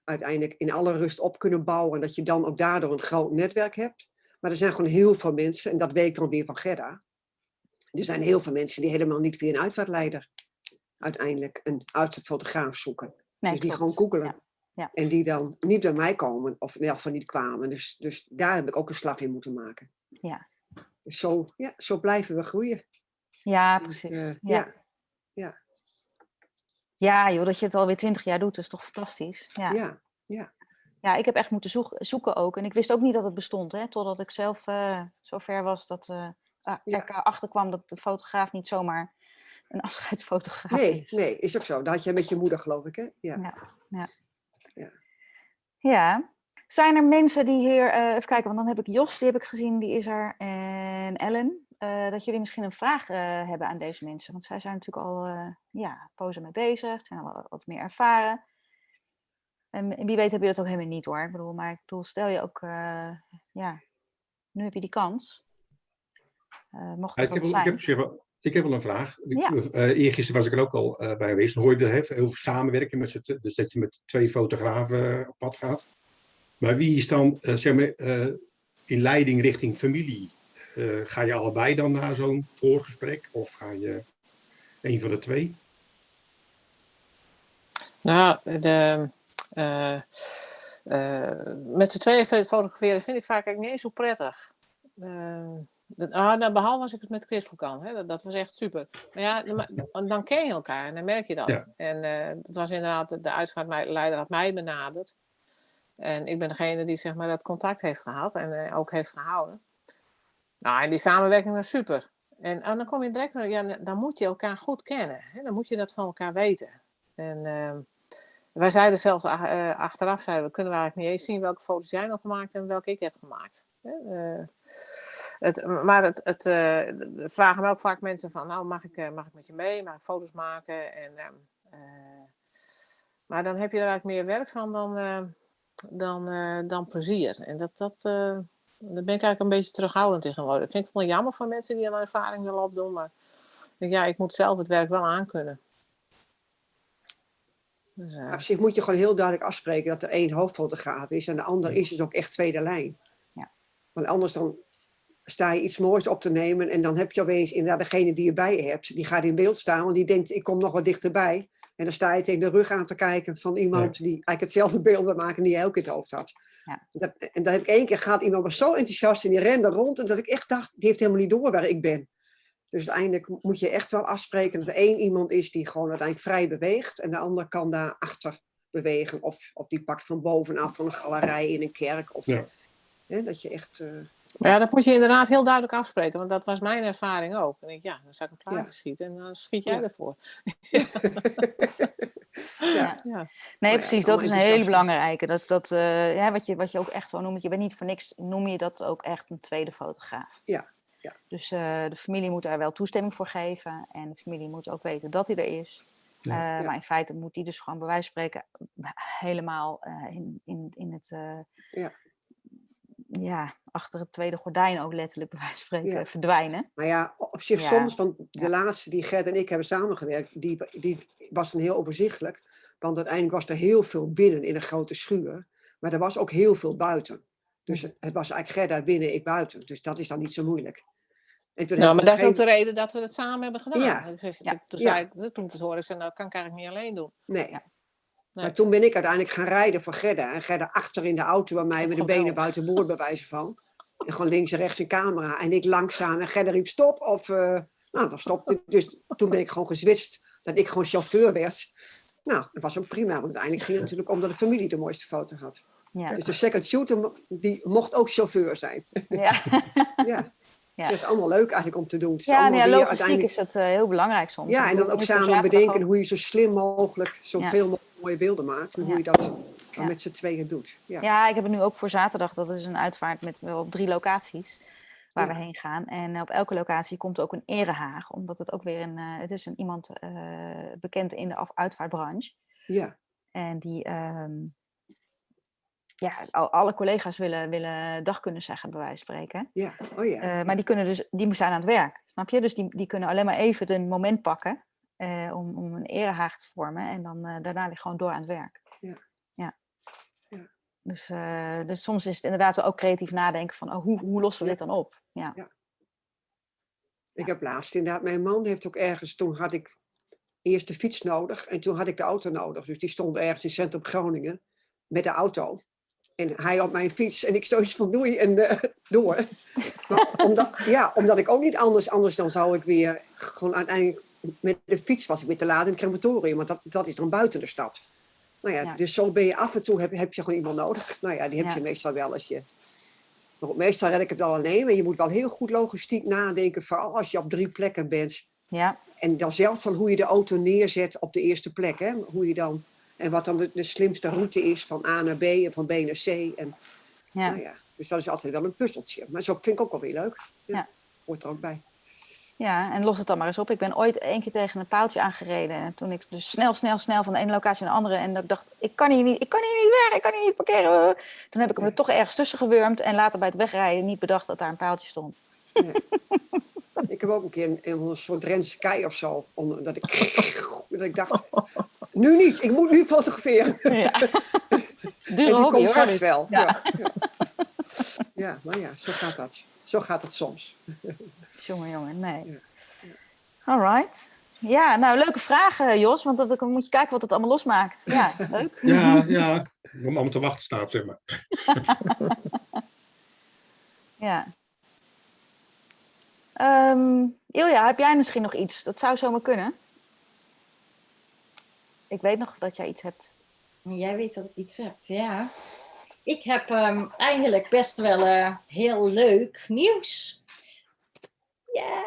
uiteindelijk in alle rust op kunnen bouwen. En dat je dan ook daardoor een groot netwerk hebt. Maar er zijn gewoon heel veel mensen, en dat weet ik dan weer van Gerda. Er zijn heel veel mensen die helemaal niet via een uitvaartleider uiteindelijk een uitvaartfotograaf zoeken. Nee, dus die klopt. gewoon googelen. Ja, ja. En die dan niet bij mij komen, of in elk geval niet kwamen. Dus, dus daar heb ik ook een slag in moeten maken. Ja. Dus zo, ja, zo blijven we groeien. Ja, Dus, precies. eh, ja. ja, Ja, joh, dat je het alweer twintig jaar doet, is toch fantastisch. Ja. ja, Ja, ik heb echt moeten zoek- zoeken ook. En ik wist ook niet dat het bestond, hè, totdat ik zelf eh zo ver was dat ah, Ja. ik erachter kwam dat de fotograaf niet zomaar een afscheidsfotograaf Nee, is. nee, is ook zo. Dat had jij met je moeder, geloof ik, hè? Ja. Ja, ja. Ja. Ja. Zijn er mensen die hier, eh, even kijken, want dan heb ik Jos, die heb ik gezien, die is er, en Ellen. dat jullie misschien een vraag hebben aan deze mensen. Want zij zijn natuurlijk al ja, pozen mee bezig, zijn al wat meer ervaren. En wie weet heb je dat ook helemaal niet hoor. Ik bedoel, maar ik bedoel, stel je ook, eh, ja, nu heb je die kans. Eh mocht Ja, het ik, heb wel, ik, zijn. heb, ik heb wel een vraag. Ik, Ja. eh, eergisteren was ik er ook al eh, bij geweest. Dan hoor je heel, heel veel samenwerken met z'n t- Dus dat je met twee fotografen op pad gaat. Maar wie is dan zeg maar, eh, in leiding richting familie? Eh, ga je allebei dan naar zo'n voorgesprek? Of ga je een van de twee? Nou, de, met z'n tweeën fo- fotograferen vind ik vaak eigenlijk niet eens zo prettig. Eh, dat- ah, nou, behalve als ik het met Christel kan. Hè, dat, dat was echt super. Maar ja, dan, dan ken je elkaar en dan merk je dat. Ja. En eh dat was inderdaad, de- de uitvaartleider had mij benaderd. En ik ben degene die zeg maar, dat contact heeft gehad en eh, ook heeft gehouden. Nou, en die samenwerking was super. En, en dan kom je direct, ja, dan moet je elkaar goed kennen. Hè? Dan moet je dat van elkaar weten. En ehm, wij zeiden zelfs ach- eh, achteraf, zeiden we, kunnen we eigenlijk niet eens zien welke foto's jij nog gemaakt en welke ik heb gemaakt. Eh, het, maar het, het eh, vragen me ook vaak mensen van, nou mag ik, mag ik met je mee, mag ik foto's maken? En, ehm, eh, maar dan heb je er eigenlijk meer werk van dan, dan, dan plezier. En dat, dat, daar ben ik eigenlijk een beetje terughoudend tegenwoordig. Dat vind ik wel jammer van mensen die een ervaring willen opdoen, maar ik ja, ik moet zelf het werk wel aankunnen. Dus, eh, Op zich moet je gewoon heel duidelijk afspreken dat er één hoofdfotograaf is en de ander is dus ook echt tweede lijn. Ja. Want anders dan sta je iets moois op te nemen en dan heb je opeens inderdaad degene die je bij je hebt, die gaat in beeld staan, want die denkt ik kom nog wat dichterbij. En dan sta je tegen de rug aan te kijken van iemand die eigenlijk hetzelfde beeld wil maken die jij ook in het hoofd had. Ja. Dat, en dan heb ik één keer gehad, iemand was zo enthousiast en die rende rond en dat ik echt dacht, die heeft helemaal niet door waar ik ben. Dus uiteindelijk moet je echt wel afspreken dat er één iemand is die gewoon uiteindelijk vrij beweegt en de ander kan daar achter bewegen. Of, of die pakt van bovenaf van een galerij in een kerk. Of, Ja. hè, dat je echt... eh, Maar ja, dat moet je inderdaad heel duidelijk afspreken, want dat was mijn ervaring ook. En ik, ja, dan zou ik een plaatje Ja. schieten en dan schiet jij Ja. ervoor. Ja. Ja. Nee, ja, precies. Dat is een hele belangrijke. Dat, dat, eh, ja, wat, je, wat je ook echt zo noemt. Je bent niet voor niks, noem je dat ook echt een tweede fotograaf. Ja, ja. Dus eh, de familie moet daar wel toestemming voor geven. En de familie moet ook weten dat hij er is. Ja. Eh, Ja. Maar in feite moet die dus gewoon bij wijze van spreken helemaal eh, in, in, in het... Ja. ja, achter het tweede gordijn ook letterlijk bij wijze van spreken verdwijnen. Maar ja, op zich soms, want de laatste die Gert en ik hebben samengewerkt, die, die was dan heel overzichtelijk. Want uiteindelijk was er heel veel binnen in een grote schuur. Maar er was ook heel veel buiten. Dus het het was eigenlijk Gert daar binnen, ik buiten. Dus dat is dan niet zo moeilijk. En toen Nou, maar dat is ook de reden dat we het samen hebben gedaan. Ja. Zeg- Ja. Toen, zei ik, toen ik het hoorde, ik zei, nou, dat kan ik eigenlijk niet alleen doen. Nee. Maar toen ben ik uiteindelijk gaan rijden voor Gerda. En Gerda achter in de auto bij mij met de benen Geweldig. buiten boord bij wijze van. En gewoon links en rechts een camera. En ik langzaam. En Gerda riep stop. Of, eh, nou, dan stopte ik. Dus toen ben ik gewoon gezwitst dat ik gewoon chauffeur werd. Nou, dat was ook prima. Want uiteindelijk ging het natuurlijk om dat de familie de mooiste foto had. Ja. Dus de second shooter die mocht ook chauffeur zijn. Ja. Ja. Ja. Dat is allemaal leuk eigenlijk om te doen. Het Ja, ja, logistiek uiteindelijk... is dat eh, heel belangrijk soms. Ja, en dan ook samen bedenken hoe je zo slim mogelijk zoveel mogelijk mooie beelden maakt. En hoe Ja. je dat dan Ja. met z'n tweeën doet. Ja. Ja, ik heb het nu ook voor zaterdag. Dat is een uitvaart met wel op drie locaties waar Ja. we heen gaan. En op elke locatie komt ook een erehaag. Omdat het ook weer een... eh, het is een, iemand eh, bekend in de af- uitvaartbranche. ja. En die... ehm, ja, al, alle collega's willen, willen dag kunnen zeggen, bij wijze van spreken. Ja, oh ja. Eh, maar die kunnen dus, die zijn aan het werk, snap je? Dus die, die kunnen alleen maar even een moment pakken eh, om, om een erehaag te vormen en dan eh, daarna weer gewoon door aan het werk. Ja. ja. Ja. Dus, dus soms is het inderdaad ook creatief nadenken van, oh, hoe, hoe lossen we Ja. dit dan op? Ja. Ik heb laatst inderdaad, mijn man heeft ook ergens, toen had ik eerst de fiets nodig en toen had ik de auto nodig. Dus die stond ergens in centrum Groningen met de auto. En hij op mijn fiets en ik zoiets van doei en eh, door. Maar omdat, ja, omdat ik ook niet anders, anders dan zou ik weer gewoon uiteindelijk met de fiets was ik weer te laat in het crematorium. Want dat, dat is dan buiten de stad. Nou ja, Ja. dus zo ben je af en toe, heb, heb je gewoon iemand nodig. Nou ja, die heb Ja. je meestal wel als je... Maar meestal red ik het al alleen, maar je moet wel heel goed logistiek nadenken. Vooral als je op drie plekken bent. Ja, En dan zelfs van hoe je de auto neerzet op de eerste plek. Hè? Hoe je dan, en wat dan de, de slimste route is van A naar B en van B naar C. En, ja. Nou ja, dus dat is altijd wel een puzzeltje. Maar zo vind ik ook wel weer leuk. Ja, Ja. Hoort er ook bij. Ja, en los het dan maar eens op. Ik ben ooit één keer tegen een paaltje aangereden. En toen ik dus snel, snel, snel van de ene locatie naar de andere. En dat ik dacht, ik kan hier niet, ik kan hier niet weg, ik kan hier niet parkeren. Toen heb ik hem er toch ergens tussen gewurmd. En later bij het wegrijden niet bedacht dat daar een paaltje stond. Ik heb ook een keer een, een soort Drentse kei of zo. Onder, dat, ik, dat ik dacht, nu niet, ik moet nu fotograferen. Ja. En Dure die hobby komt straks wel. Ja. Ja. Ja. ja, nou ja, zo gaat dat. Zo gaat het soms. Jongen, jongen, nee. Ja. Alright. Ja, nou, leuke vragen, Jos. Want dan moet je kijken wat het allemaal losmaakt. Ja, leuk. Ja, ja. Om allemaal te wachten staat, zeg maar. Ja. Ehm, Ilja, heb jij misschien nog iets? Dat zou zomaar kunnen. Ik weet nog dat jij iets hebt. Jij weet dat ik iets heb, ja. Ik heb ehm, eigenlijk best wel eh, heel leuk nieuws. Ja!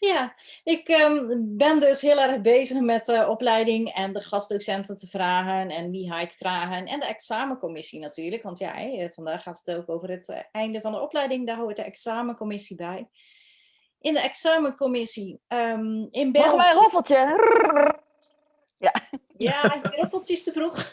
ja, ik ehm, ben dus heel erg bezig met de opleiding en de gastdocenten te vragen en wie ga ik vragen. En de examencommissie natuurlijk, want ja, hè, vandaag gaat het ook over het eh, einde van de opleiding. Daar hoort de examencommissie bij. In de examencommissie ehm, in België... mijn roffeltje. Ja, ik ben op is te vroeg.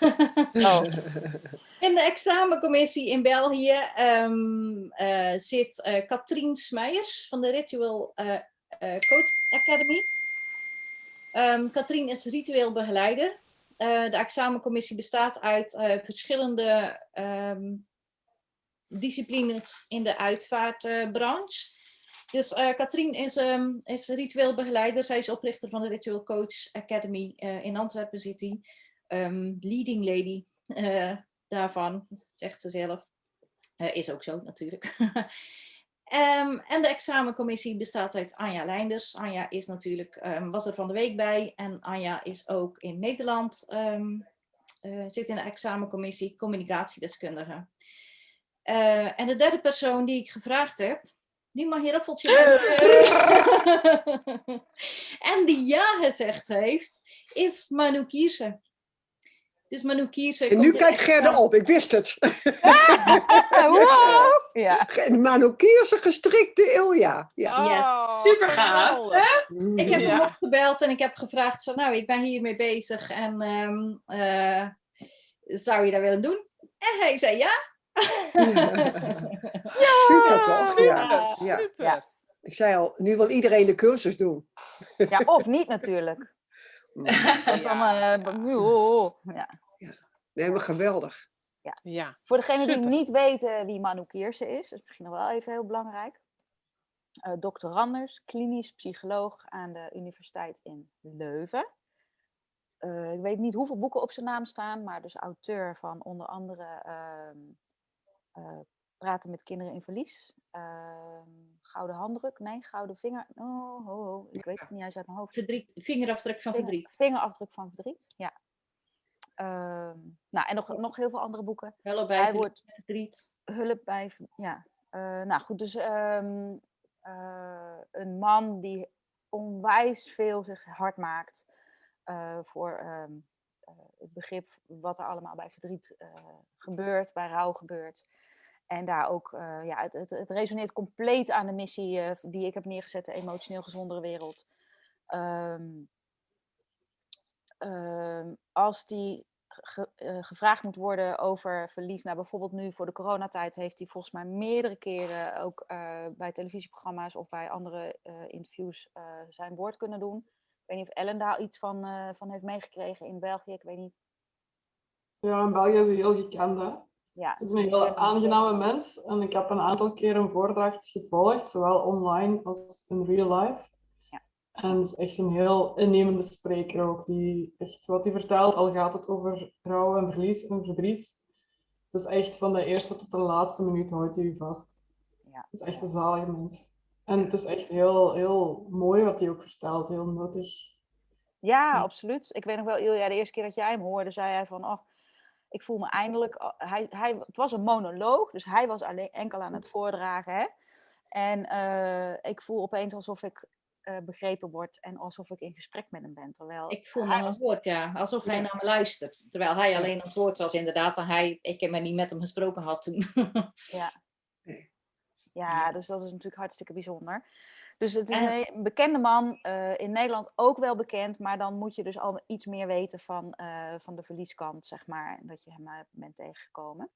Oh. In de examencommissie in België ehm, eh, zit eh Katrien Smeijers van de Ritual eh, Coach Academy. Ehm Katrien is ritueel begeleider. De examencommissie bestaat uit verschillende ehm, disciplines in de uitvaartbranche. Dus Katrien is, is ritueel begeleider. Zij is oprichter van de Ritual Coach Academy in Antwerpen City. Leading lady daarvan, zegt ze zelf. Eh, is ook zo natuurlijk. Ehm, en de examencommissie bestaat uit Anja Leinders. Anja is natuurlijk, ehm, was er van de week bij. En Anja is ook in Nederland, ehm, eh, zit in de examencommissie communicatiedeskundige. Eh, en de derde persoon die ik gevraagd heb, die mag je raffeltje en die ja gezegd heeft, is Manu Kierse. Dus Manu Kierse... En nu kijkt Gerda op, ik wist het. Wow! Ja. Manokierse gestrikte Ilja. Ja. Ja. Super gaaf, Ik geweldig. heb hem Ja. opgebeld en ik heb gevraagd van, nou, ik ben hiermee bezig en ehm, eh, zou je dat willen doen? En hij zei ja. Super toch? Ja. Super, Ja. super. Ja. Ik zei al, nu wil iedereen de cursus doen. ja, of niet natuurlijk. Want dan, Ja, eh, oh, ja. Nee, maar geweldig. Ja, Voor degenen die niet weten wie Manu Kierse is, is misschien nog wel even heel belangrijk. Eh Dr. Randers, klinisch psycholoog aan de Universiteit in Leuven. Eh, ik weet niet hoeveel boeken op zijn naam staan, maar dus auteur van onder andere ehm, eh, Praten met kinderen in verlies. Ehm, Gouden handdruk, nee, gouden vinger. Oh, oh, oh, ik weet het niet uit mijn hoofd. Verdriet, vingerafdruk van Vinger- verdriet. Vingerafdruk van verdriet, ja. Ehm, nou, en nog, nog heel veel andere boeken. Wel bij Hij verdriet, wordt verdriet. hulp bij, ja. Eh, nou goed, dus ehm, eh, een man die onwijs veel zich hard maakt eh, voor ehm, eh, het begrip wat er allemaal bij verdriet eh, gebeurt, bij rouw gebeurt. En daar ook, eh, ja, het, het, het resoneert compleet aan de missie eh, die ik heb neergezet, de emotioneel gezondere wereld. Ehm, ehm, als die eh, gevraagd moet worden over verlies. Nou, bijvoorbeeld nu voor de coronatijd heeft hij volgens mij meerdere keren ook bij televisieprogramma's of bij andere interviews zijn woord kunnen doen. Ik weet niet of Ellen daar iets van, van heeft meegekregen in België. Ik weet niet. Ja, in België is hij heel gekend. Ja, Het is een heel aangename mens en ik heb een aantal keer een voordracht gevolgd, zowel online als in real life. Ja. En het is echt een heel innemende spreker ook, die echt wat hij vertelt, al gaat het over rouw en verlies en verdriet. Het is echt van de eerste tot de laatste minuut houdt hij u vast. Ja. Het is echt een zalige mens. En het is echt heel, heel mooi wat hij ook vertelt, heel nuttig. Ja, Ja. absoluut. Ik weet nog wel, Ilja, de eerste keer dat jij hem hoorde, zei hij van, oh, ik voel me eindelijk... a- Hij, hij, het was een monoloog, dus hij was alleen enkel aan het voordragen. Hè? En eh, ik voel opeens alsof ik eh, begrepen word en alsof ik in gesprek met hem ben. Terwijl Ik voel me aan het woord, ja. Alsof hij naar me luistert. Terwijl hij alleen aan het woord was, inderdaad. En hij, ik heb me niet met hem gesproken had toen. Ja. Ja, dus dat is natuurlijk hartstikke bijzonder. Dus het is En- een bekende man, eh, in Nederland ook wel bekend, maar dan moet je dus al iets meer weten van, eh, van de verlieskant, zeg maar, dat je hem eh, bent tegengekomen.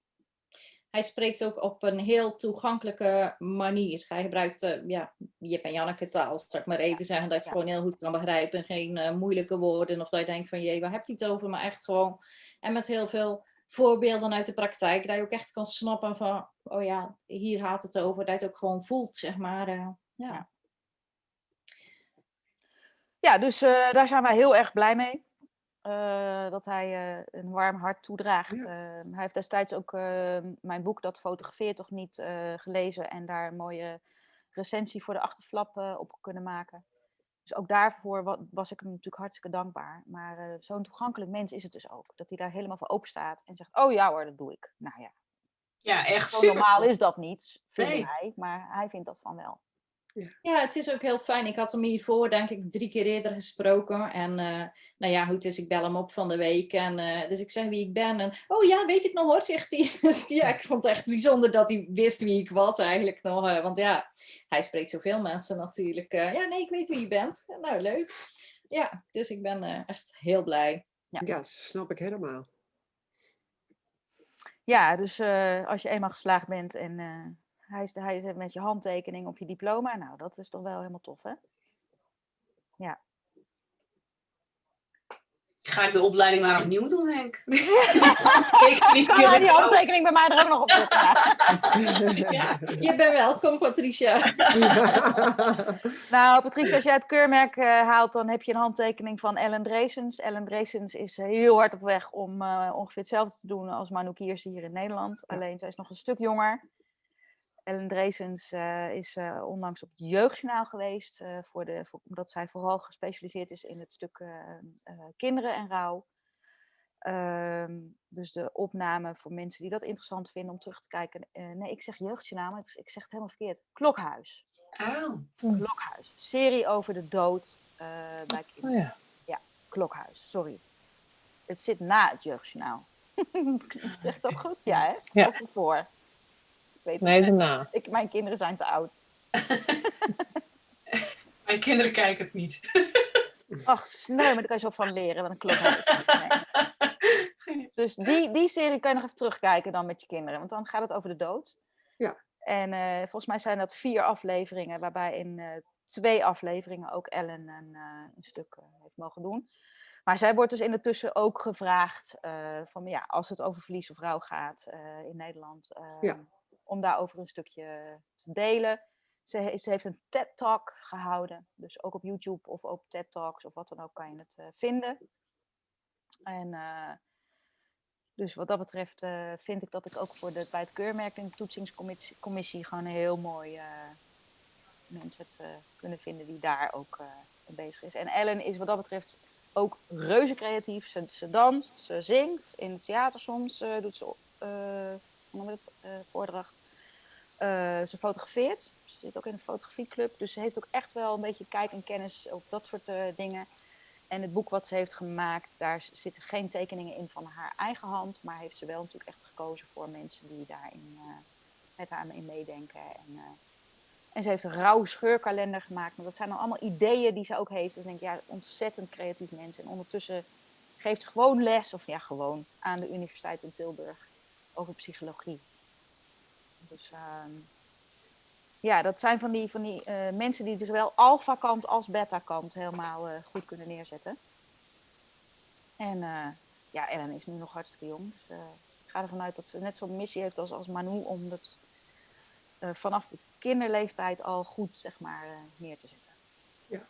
hij spreekt ook op een heel toegankelijke manier. Hij gebruikt, eh, ja, Jip en Janneke taal, zal ik maar even zeggen. Dat je Ja. gewoon heel goed kan begrijpen. Geen moeilijke woorden. Of dat je denkt van, jee, waar heb je het over? Maar echt gewoon, en met heel veel voorbeelden uit de praktijk. Dat je ook echt kan snappen van, oh ja, hier gaat het over. Dat je het ook gewoon voelt, zeg maar. ja. Ja. Ja, dus eh, daar zijn wij heel erg blij mee. eh, dat hij eh, een warm hart toedraagt. Ja. Eh, hij heeft destijds ook eh, mijn boek Dat fotografeert toch niet eh, gelezen en daar een mooie recensie voor de achterflap eh, op kunnen maken. Dus ook daarvoor wa- was ik hem natuurlijk hartstikke dankbaar. Maar eh, zo'n toegankelijk mens is het dus ook. Dat hij daar helemaal voor open staat en zegt, oh ja hoor, dat doe ik. Nou ja, Ja, echt zo super. normaal is dat niet, vindt Nee. hij. Maar hij vindt dat van wel. Ja, het is ook heel fijn. Ik had hem hiervoor, denk ik, drie keer eerder gesproken. En eh, nou ja, goed, dus ik bel hem op van de week. En, eh, dus ik zeg wie ik ben. En, oh ja, weet ik nog hoor, zegt hij. Dus ja, ik vond het echt bijzonder dat hij wist wie ik was eigenlijk nog. eh, want ja, hij spreekt zoveel mensen natuurlijk. eh, ja, nee, ik weet wie je bent. Nou, leuk. Ja, dus ik ben eh, echt heel blij. Ja. Ja, snap ik helemaal. Ja, dus eh, als je eenmaal geslaagd bent en eh, hij, is, hij is met je handtekening op je diploma, nou, dat is toch wel helemaal tof, hè? Ja. Ga ik de opleiding maar opnieuw doen, Henk? Handtekening Kan wil hij ik die handtekening bij mij er ook nog op zetten? Ja. Ja. Je bent welkom, Patricia. Nou, Patricia, als jij het keurmerk eh, haalt, dan heb je een handtekening van Ellen Dresens. Ellen Dresens is eh, heel hard op weg om eh, ongeveer hetzelfde te doen als Manu Kierse hier in Nederland. Alleen zij is nog een stuk jonger. Ellen Dresens eh, is eh, onlangs op het Jeugdjournaal geweest, eh, voor de, voor, omdat zij vooral gespecialiseerd is in het stuk kinderen en rouw. Ehm, dus de opname voor mensen die dat interessant vinden om terug te kijken. nee, ik zeg Jeugdjournaal, maar ik, zeg het helemaal verkeerd. Klokhuis. Oh, Klokhuis. Serie over de dood eh, bij Oh kinderen. ja. Klokhuis, sorry. Het zit na het jeugdjournaal. zeg dat goed? Ja, hè? Ja. Of ervoor? Ik weet het Nee, niet. daarna. Ik, mijn kinderen zijn te oud. mijn kinderen kijken het niet. Ach, sneu, maar daar kan je zo van leren. Wat een. Nee. Dus die, die serie kan je nog even terugkijken dan met je kinderen. Want dan gaat het over de dood. Ja. En eh, volgens mij zijn dat vier afleveringen. Waarbij in eh, twee afleveringen ook Ellen een, eh, een stuk eh, heeft mogen doen. Maar zij wordt dus in de tussen ook gevraagd. eh, van, ja, als het over verlies of rouw gaat eh, in Nederland. eh, Ja. Om daarover een stukje te delen. Ze, ze heeft een TED-talk gehouden. Dus ook op YouTube of op TED-talks of wat dan ook kan je het eh, vinden. En eh, dus wat dat betreft eh, vind ik dat ik ook voor de, bij het keurmerk en de toetsingscommissie commissie gewoon een heel mooi eh, mensen heb eh, kunnen vinden die daar ook eh, bezig is. En Ellen is wat dat betreft ook reuze creatief. Ze, ze danst, ze zingt, in het theater soms eh, doet ze eh, noem je dat, eh, voordracht. Eh, ze fotografeert. Ze zit ook in een fotografieclub. Dus ze heeft ook echt wel een beetje kijk en kennis op dat soort eh, dingen. En het boek wat ze heeft gemaakt, daar zitten geen tekeningen in van haar eigen hand. Maar heeft ze wel natuurlijk echt gekozen voor mensen die daarin met haar in meedenken. En, en ze heeft een rauw scheurkalender gemaakt. Maar dat zijn dan allemaal ideeën die ze ook heeft. Dus ik denk, ja, ontzettend creatief mensen. En ondertussen geeft ze gewoon les, of ja, gewoon, aan de Universiteit in Tilburg over psychologie. Dus ehm, ja, dat zijn van die, van die eh, mensen die zowel alpha-kant als beta-kant helemaal eh, goed kunnen neerzetten. En eh, ja, Ellen is nu nog hartstikke jong. Dus ik ga ervan uit dat ze net zo'n missie heeft als, als Manu om dat eh, vanaf de kinderleeftijd al goed zeg maar, eh, neer te zetten.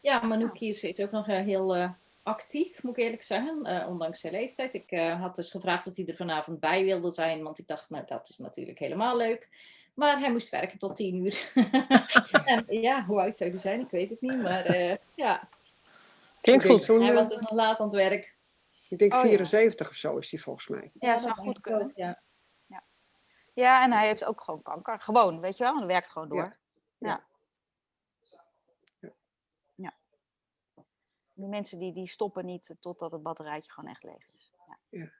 Ja, Manu Kierse is ook nog heel eh, actief, moet ik eerlijk zeggen, eh, ondanks zijn leeftijd. Ik eh, had dus gevraagd of hij er vanavond bij wilde zijn, want ik dacht, nou, dat is natuurlijk helemaal leuk. Maar hij moest werken tot tien uur. en ja, hoe oud zou hij zijn? Ik weet het niet, maar eh, ja, Klinkt denk goed. hij was dus nog laat aan het werk. Ik denk Oh, ja. 74 of zo is die volgens mij. Ja, dat zou goed kunnen. ook, Ja. Ja, en hij heeft ook gewoon kanker. Gewoon, weet je wel? En hij werkt gewoon door. Ja. Ja. Ja. Die mensen die, die stoppen niet totdat het batterijtje gewoon echt leeg is. Ja.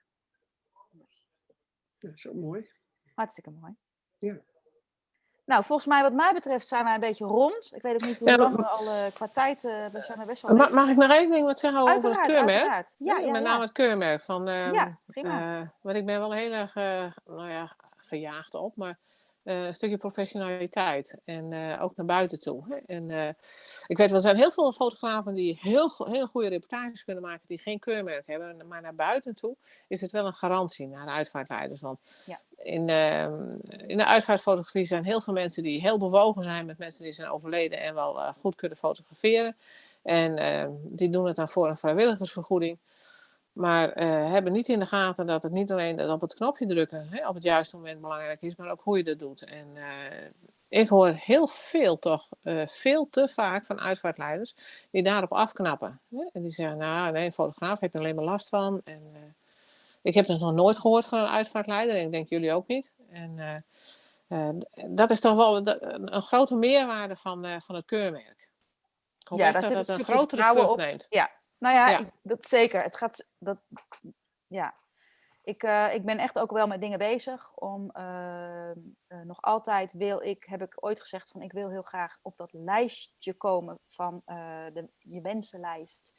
Dat is ook mooi. Hartstikke mooi. Ja. Nou, volgens mij, wat mij betreft, zijn wij een beetje rond. Ik weet ook niet hoe Ja, lang maar- we al eh, qua tijd. eh, we zijn er best wel. Ma- mag ik nog één ding wat zeggen over uiteraard, het keurmerk? uiteraard. Ja, ja, Met ja. name het keurmerk. Van, ehm, Ja, prima. eh, want ik ben wel heel erg eh, nou ja, gejaagd op, maar eh, een stukje professionaliteit. En eh, ook naar buiten toe. Hè. En, eh, ik weet wel, er zijn heel veel fotografen die heel, hele goede reportages kunnen maken, die geen keurmerk hebben. Maar naar buiten toe is het wel een garantie naar de uitvaartleiders. Want Ja. in, ehm, in de uitvaartfotografie zijn heel veel mensen die heel bewogen zijn met mensen die zijn overleden en wel goed kunnen fotograferen. En ehm, die doen het dan voor een vrijwilligersvergoeding. Maar eh, hebben niet in de gaten dat het niet alleen dat op het knopje drukken hè, op het juiste moment belangrijk is, maar ook hoe je dat doet. En eh, ik hoor heel veel toch, eh, veel te vaak van uitvaartleiders die daarop afknappen. Hè? En die zeggen, nou nee, een fotograaf heb je alleen maar last van. En, ik heb het nog nooit gehoord van een uitvaartleider en ik denk jullie ook niet. En dat is toch wel een, een grote meerwaarde van, van het keurmerk. Ik hoop Ja, daar dat zit het een grotere vlucht op. neemt. Ja, nou ja, Ja. ik- dat zeker. Het gaat, dat, ja. Ik, eh, ik ben echt ook wel met dingen bezig. Om eh, eh, nog altijd wil ik, heb ik ooit gezegd van ik wil heel graag op dat lijstje komen van eh, de, je wensenlijst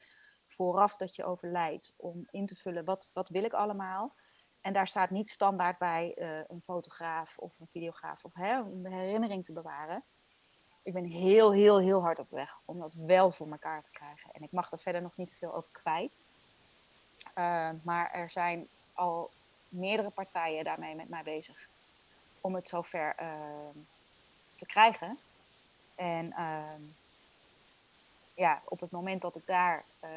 vooraf dat je overlijdt. Om in te vullen wat, wat wil ik allemaal. En daar staat niet standaard bij een fotograaf of een videograaf of hè, om de herinnering te bewaren. Ik ben heel, heel, heel hard op weg om dat wel voor elkaar te krijgen. En ik mag er verder nog niet veel over kwijt. Uh, maar er zijn al meerdere partijen daarmee met mij bezig om het zover uh, te krijgen. En uh, ja, op het moment dat ik daar. Uh,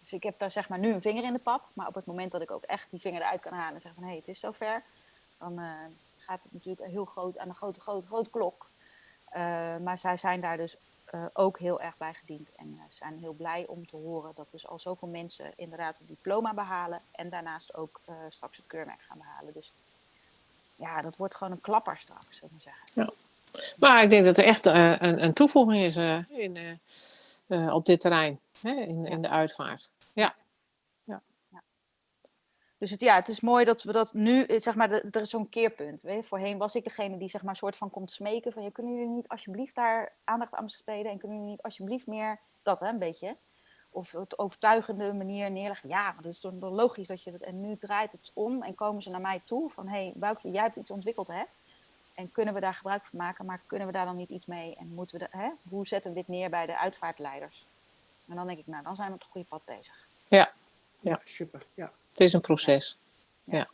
dus ik heb daar zeg maar nu een vinger in de pap. Maar op het moment dat ik ook echt die vinger eruit kan halen en zeg van hé, hey, het is zover. Dan uh, gaat het natuurlijk heel groot aan de grote, grote, grote klok. Uh, maar zij zijn daar dus uh, ook heel erg bij gediend. En uh, zijn heel blij om te horen dat dus al zoveel mensen inderdaad het diploma behalen. En daarnaast ook straks het keurmerk gaan behalen. Dus ja, dat wordt gewoon een klapper straks, zullen we zeggen. Ja. Maar ik denk dat er echt een, een, toevoeging is in, op dit terrein, hè, in, in de uitvaart. Ja. Dus het, ja, het is mooi dat we dat nu, zeg maar, er is zo'n keerpunt. Weet je? Voorheen was ik degene die zeg maar soort van komt smeken van, je kunnen jullie niet alsjeblieft daar aandacht aan besteden en kunnen jullie niet alsjeblieft meer dat, hè, een beetje. Of het overtuigende manier neerleggen. Ja, dat is toch logisch dat je dat. En nu draait het om en komen ze naar mij toe van, hé, hey, Boukje, jij hebt iets ontwikkeld, hè? En kunnen we daar gebruik van maken, maar kunnen we daar dan niet iets mee? En moeten we, hè? hoe zetten we dit neer bij de uitvaartleiders? En dan denk ik, nou, dan zijn we op het goede pad bezig. Ja, ja, super. Ja. Het is een proces. Ja. ja.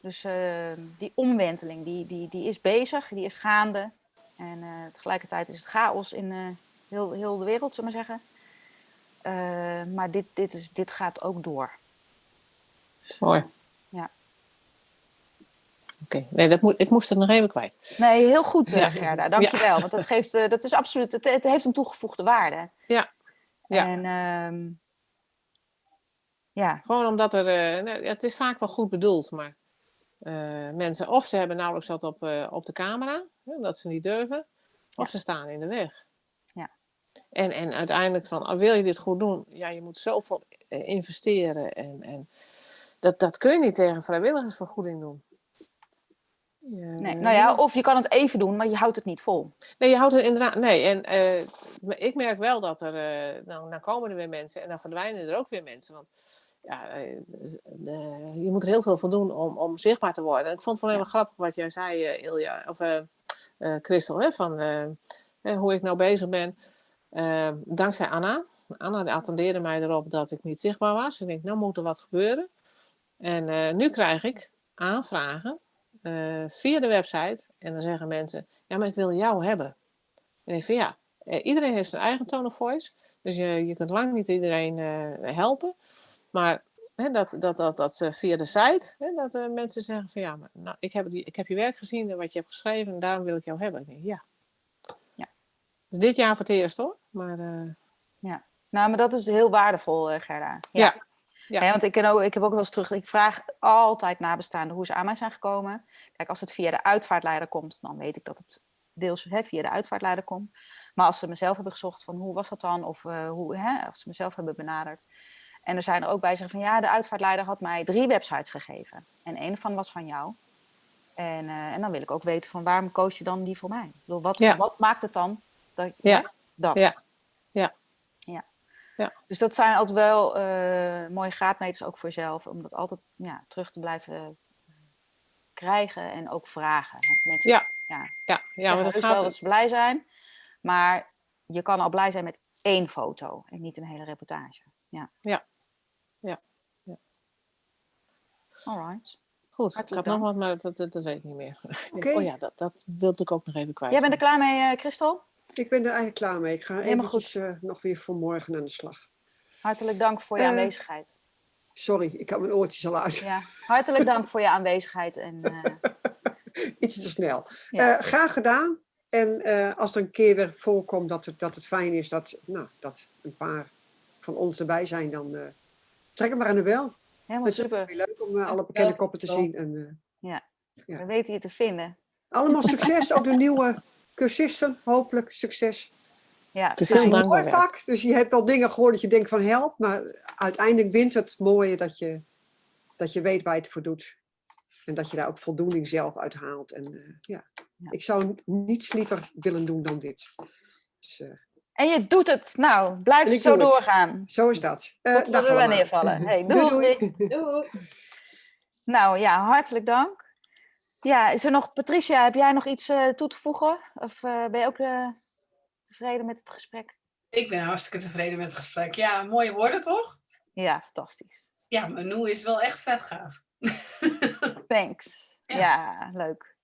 Dus uh, die omwenteling, die, die, die is bezig, die is gaande. En uh, tegelijkertijd is het chaos in uh, heel, heel de wereld, zullen we maar zeggen. maar dit, dit, is, dit gaat ook door. Mooi. Ja. Oké, okay. nee, dat moet, ik moest het nog even kwijt. Nee, heel goed, ja. Gerda. Dankjewel. Ja. Want dat, geeft, dat is absoluut, het, het heeft een toegevoegde waarde. Ja. ja. En ehm, ja. Gewoon omdat er, uh, het is vaak wel goed bedoeld, maar uh, mensen of ze hebben nauwelijks dat op, uh, op de camera, hè, dat ze niet durven, of ze staan in de weg. Ja. En, en uiteindelijk van, oh, wil je dit goed doen? Ja, je moet zoveel investeren en, en dat, dat kun je niet tegen vrijwilligersvergoeding doen. Ja. Nee, nou ja, of je kan het even doen, maar je houdt het niet vol. Nee, je houdt het inderdaad. Nee, en ik merk wel dat er. dan, dan komen er weer mensen en dan verdwijnen er ook weer mensen. Want ja, uh, je moet er heel veel voor doen om, om zichtbaar te worden. Ik vond het wel heel grappig wat jij zei, uh, Ilja, of uh, Christel, hè, van hoe ik nou bezig ben. dankzij Anna. Anna attendeerde mij erop dat ik niet zichtbaar was. Ik denk, nou moet er wat gebeuren. En nu krijg ik aanvragen via de website. En dan zeggen mensen, ja, maar ik wil jou hebben. En ik vind ja, iedereen heeft zijn eigen tone of voice. Dus je, je kunt lang niet iedereen helpen. Maar hè, dat, dat, dat, dat ze via de site, hè, dat uh, mensen zeggen van ja, maar, nou, ik, heb die, ik heb je werk gezien en wat je hebt geschreven en daarom wil ik jou hebben. Ik denk, ja. ja. Dus dit jaar voor het eerst hoor. Maar, uh... Ja, nou, maar dat is heel waardevol, uh, Gerda. Ja. ja. Want ik, ken ook, ik heb ook wel eens terug, ik vraag altijd nabestaanden hoe ze aan mij zijn gekomen. Kijk, als het via de uitvaartleider komt, dan weet ik dat het deels hè, via de uitvaartleider komt. Maar als ze mezelf hebben gezocht van hoe was dat dan, of uh, hoe, hè, als ze mezelf hebben benaderd, en er zijn er ook bij zeggen van ja, de uitvaartleider had mij drie websites gegeven. En een van was van jou. En, uh, en dan wil ik ook weten van waarom koos je dan die voor mij? Bedoel, wat, ja. wat maakt het dan dat ja. dat? Ja. Ja. ja. ja. Dus dat zijn altijd wel uh, mooie graadmeters ook voor jezelf. Om dat altijd ja, terug te blijven krijgen en ook vragen. Want mensen, ja. Ja, ja. ja maar dat gaat wel dat ze blij zijn. Maar je kan al blij zijn met één foto en niet een hele reportage. Ja. Ja. Ja. ja. Alright. Goed, Hartelijk ik had nog wat, maar dat, dat, dat, weet ik niet meer. Okay. Oh ja, dat, dat wilde ik ook nog even kwijt. Jij bent er klaar mee, uh, Christel? Ik ben er eigenlijk klaar mee. Ik ga even goed. Uh, nog weer voor morgen aan de slag. Hartelijk dank voor je uh, aanwezigheid. Sorry, ik had mijn oortjes al uit. Ja, hartelijk dank voor je aanwezigheid. En, Iets te snel. Ja. graag gedaan. En als er een keer weer voorkomt dat het, dat het fijn is dat, nou, dat een paar van ons erbij zijn, dan uh, trek hem maar aan de bel. Helemaal het super. Leuk om uh, alle bekende koppen te zien. En, uh, ja. ja, we weten je te vinden. Allemaal succes, ook de nieuwe cursisten, hopelijk succes. Ja, het is heel een mooi vak, dus je hebt al dingen gehoord dat je denkt van help, maar uiteindelijk wint het mooie dat je, dat je weet waar je het voor doet. En dat je daar ook voldoening zelf uit haalt. En ja. ja, ik zou niets liever willen doen dan dit. Dus, en je doet het. Nou, blijf zo doorgaan. Het. Zo is dat. Uh, Tot we er neervallen. Hey, doei. doei, doei. doei. Nou ja, hartelijk dank. Ja, is er nog, Patricia, heb jij nog iets eh, toe te voegen? Of eh, ben je ook eh, tevreden met het gesprek? Ik ben hartstikke tevreden met het gesprek. Ja, mooie woorden toch? Ja, fantastisch. Ja, Manu is wel echt vet gaaf. Thanks. Ja. Ja, leuk.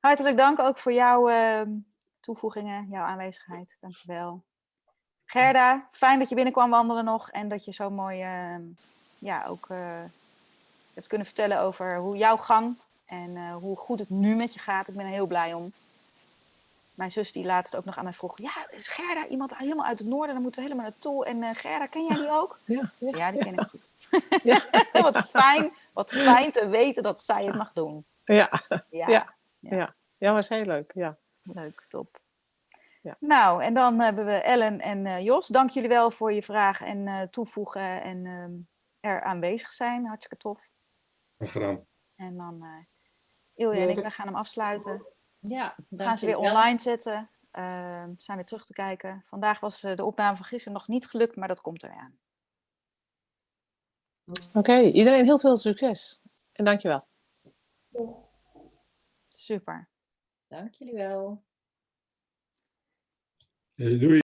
Hartelijk dank ook voor jouw ehm, toevoegingen, jouw aanwezigheid. Dankjewel. Gerda, fijn dat je binnenkwam wandelen nog en dat je zo mooi ehm, ja, ook eh, hebt kunnen vertellen over hoe jouw gang en eh, hoe goed het nu met je gaat. Ik ben er heel blij om. Mijn zus die laatst ook nog aan mij vroeg, ja, is Gerda iemand helemaal uit het noorden, dan moeten we helemaal naartoe. En eh, Gerda, ken jij die ook? Ja, ja. Ja, die ken ik goed. Ja. wat fijn, wat fijn te weten dat zij het mag doen. Ja, Ja, Ja. ja, was heel leuk. Ja. Leuk, top. Ja. Nou, en dan hebben we Ellen en eh, Jos. Dank jullie wel voor je vraag en eh, toevoegen en ehm, er aanwezig zijn. Hartstikke tof. Graag gedaan. En dan eh Ilja en ik, wij gaan hem afsluiten. Ja, We gaan ze weer online zetten. Ehm, zijn weer terug te kijken. Vandaag was eh, de opname van gisteren nog niet gelukt, maar dat komt er weer aan. Oké, iedereen heel veel succes. En dankjewel. Super. Dank jullie wel. Eh, doei.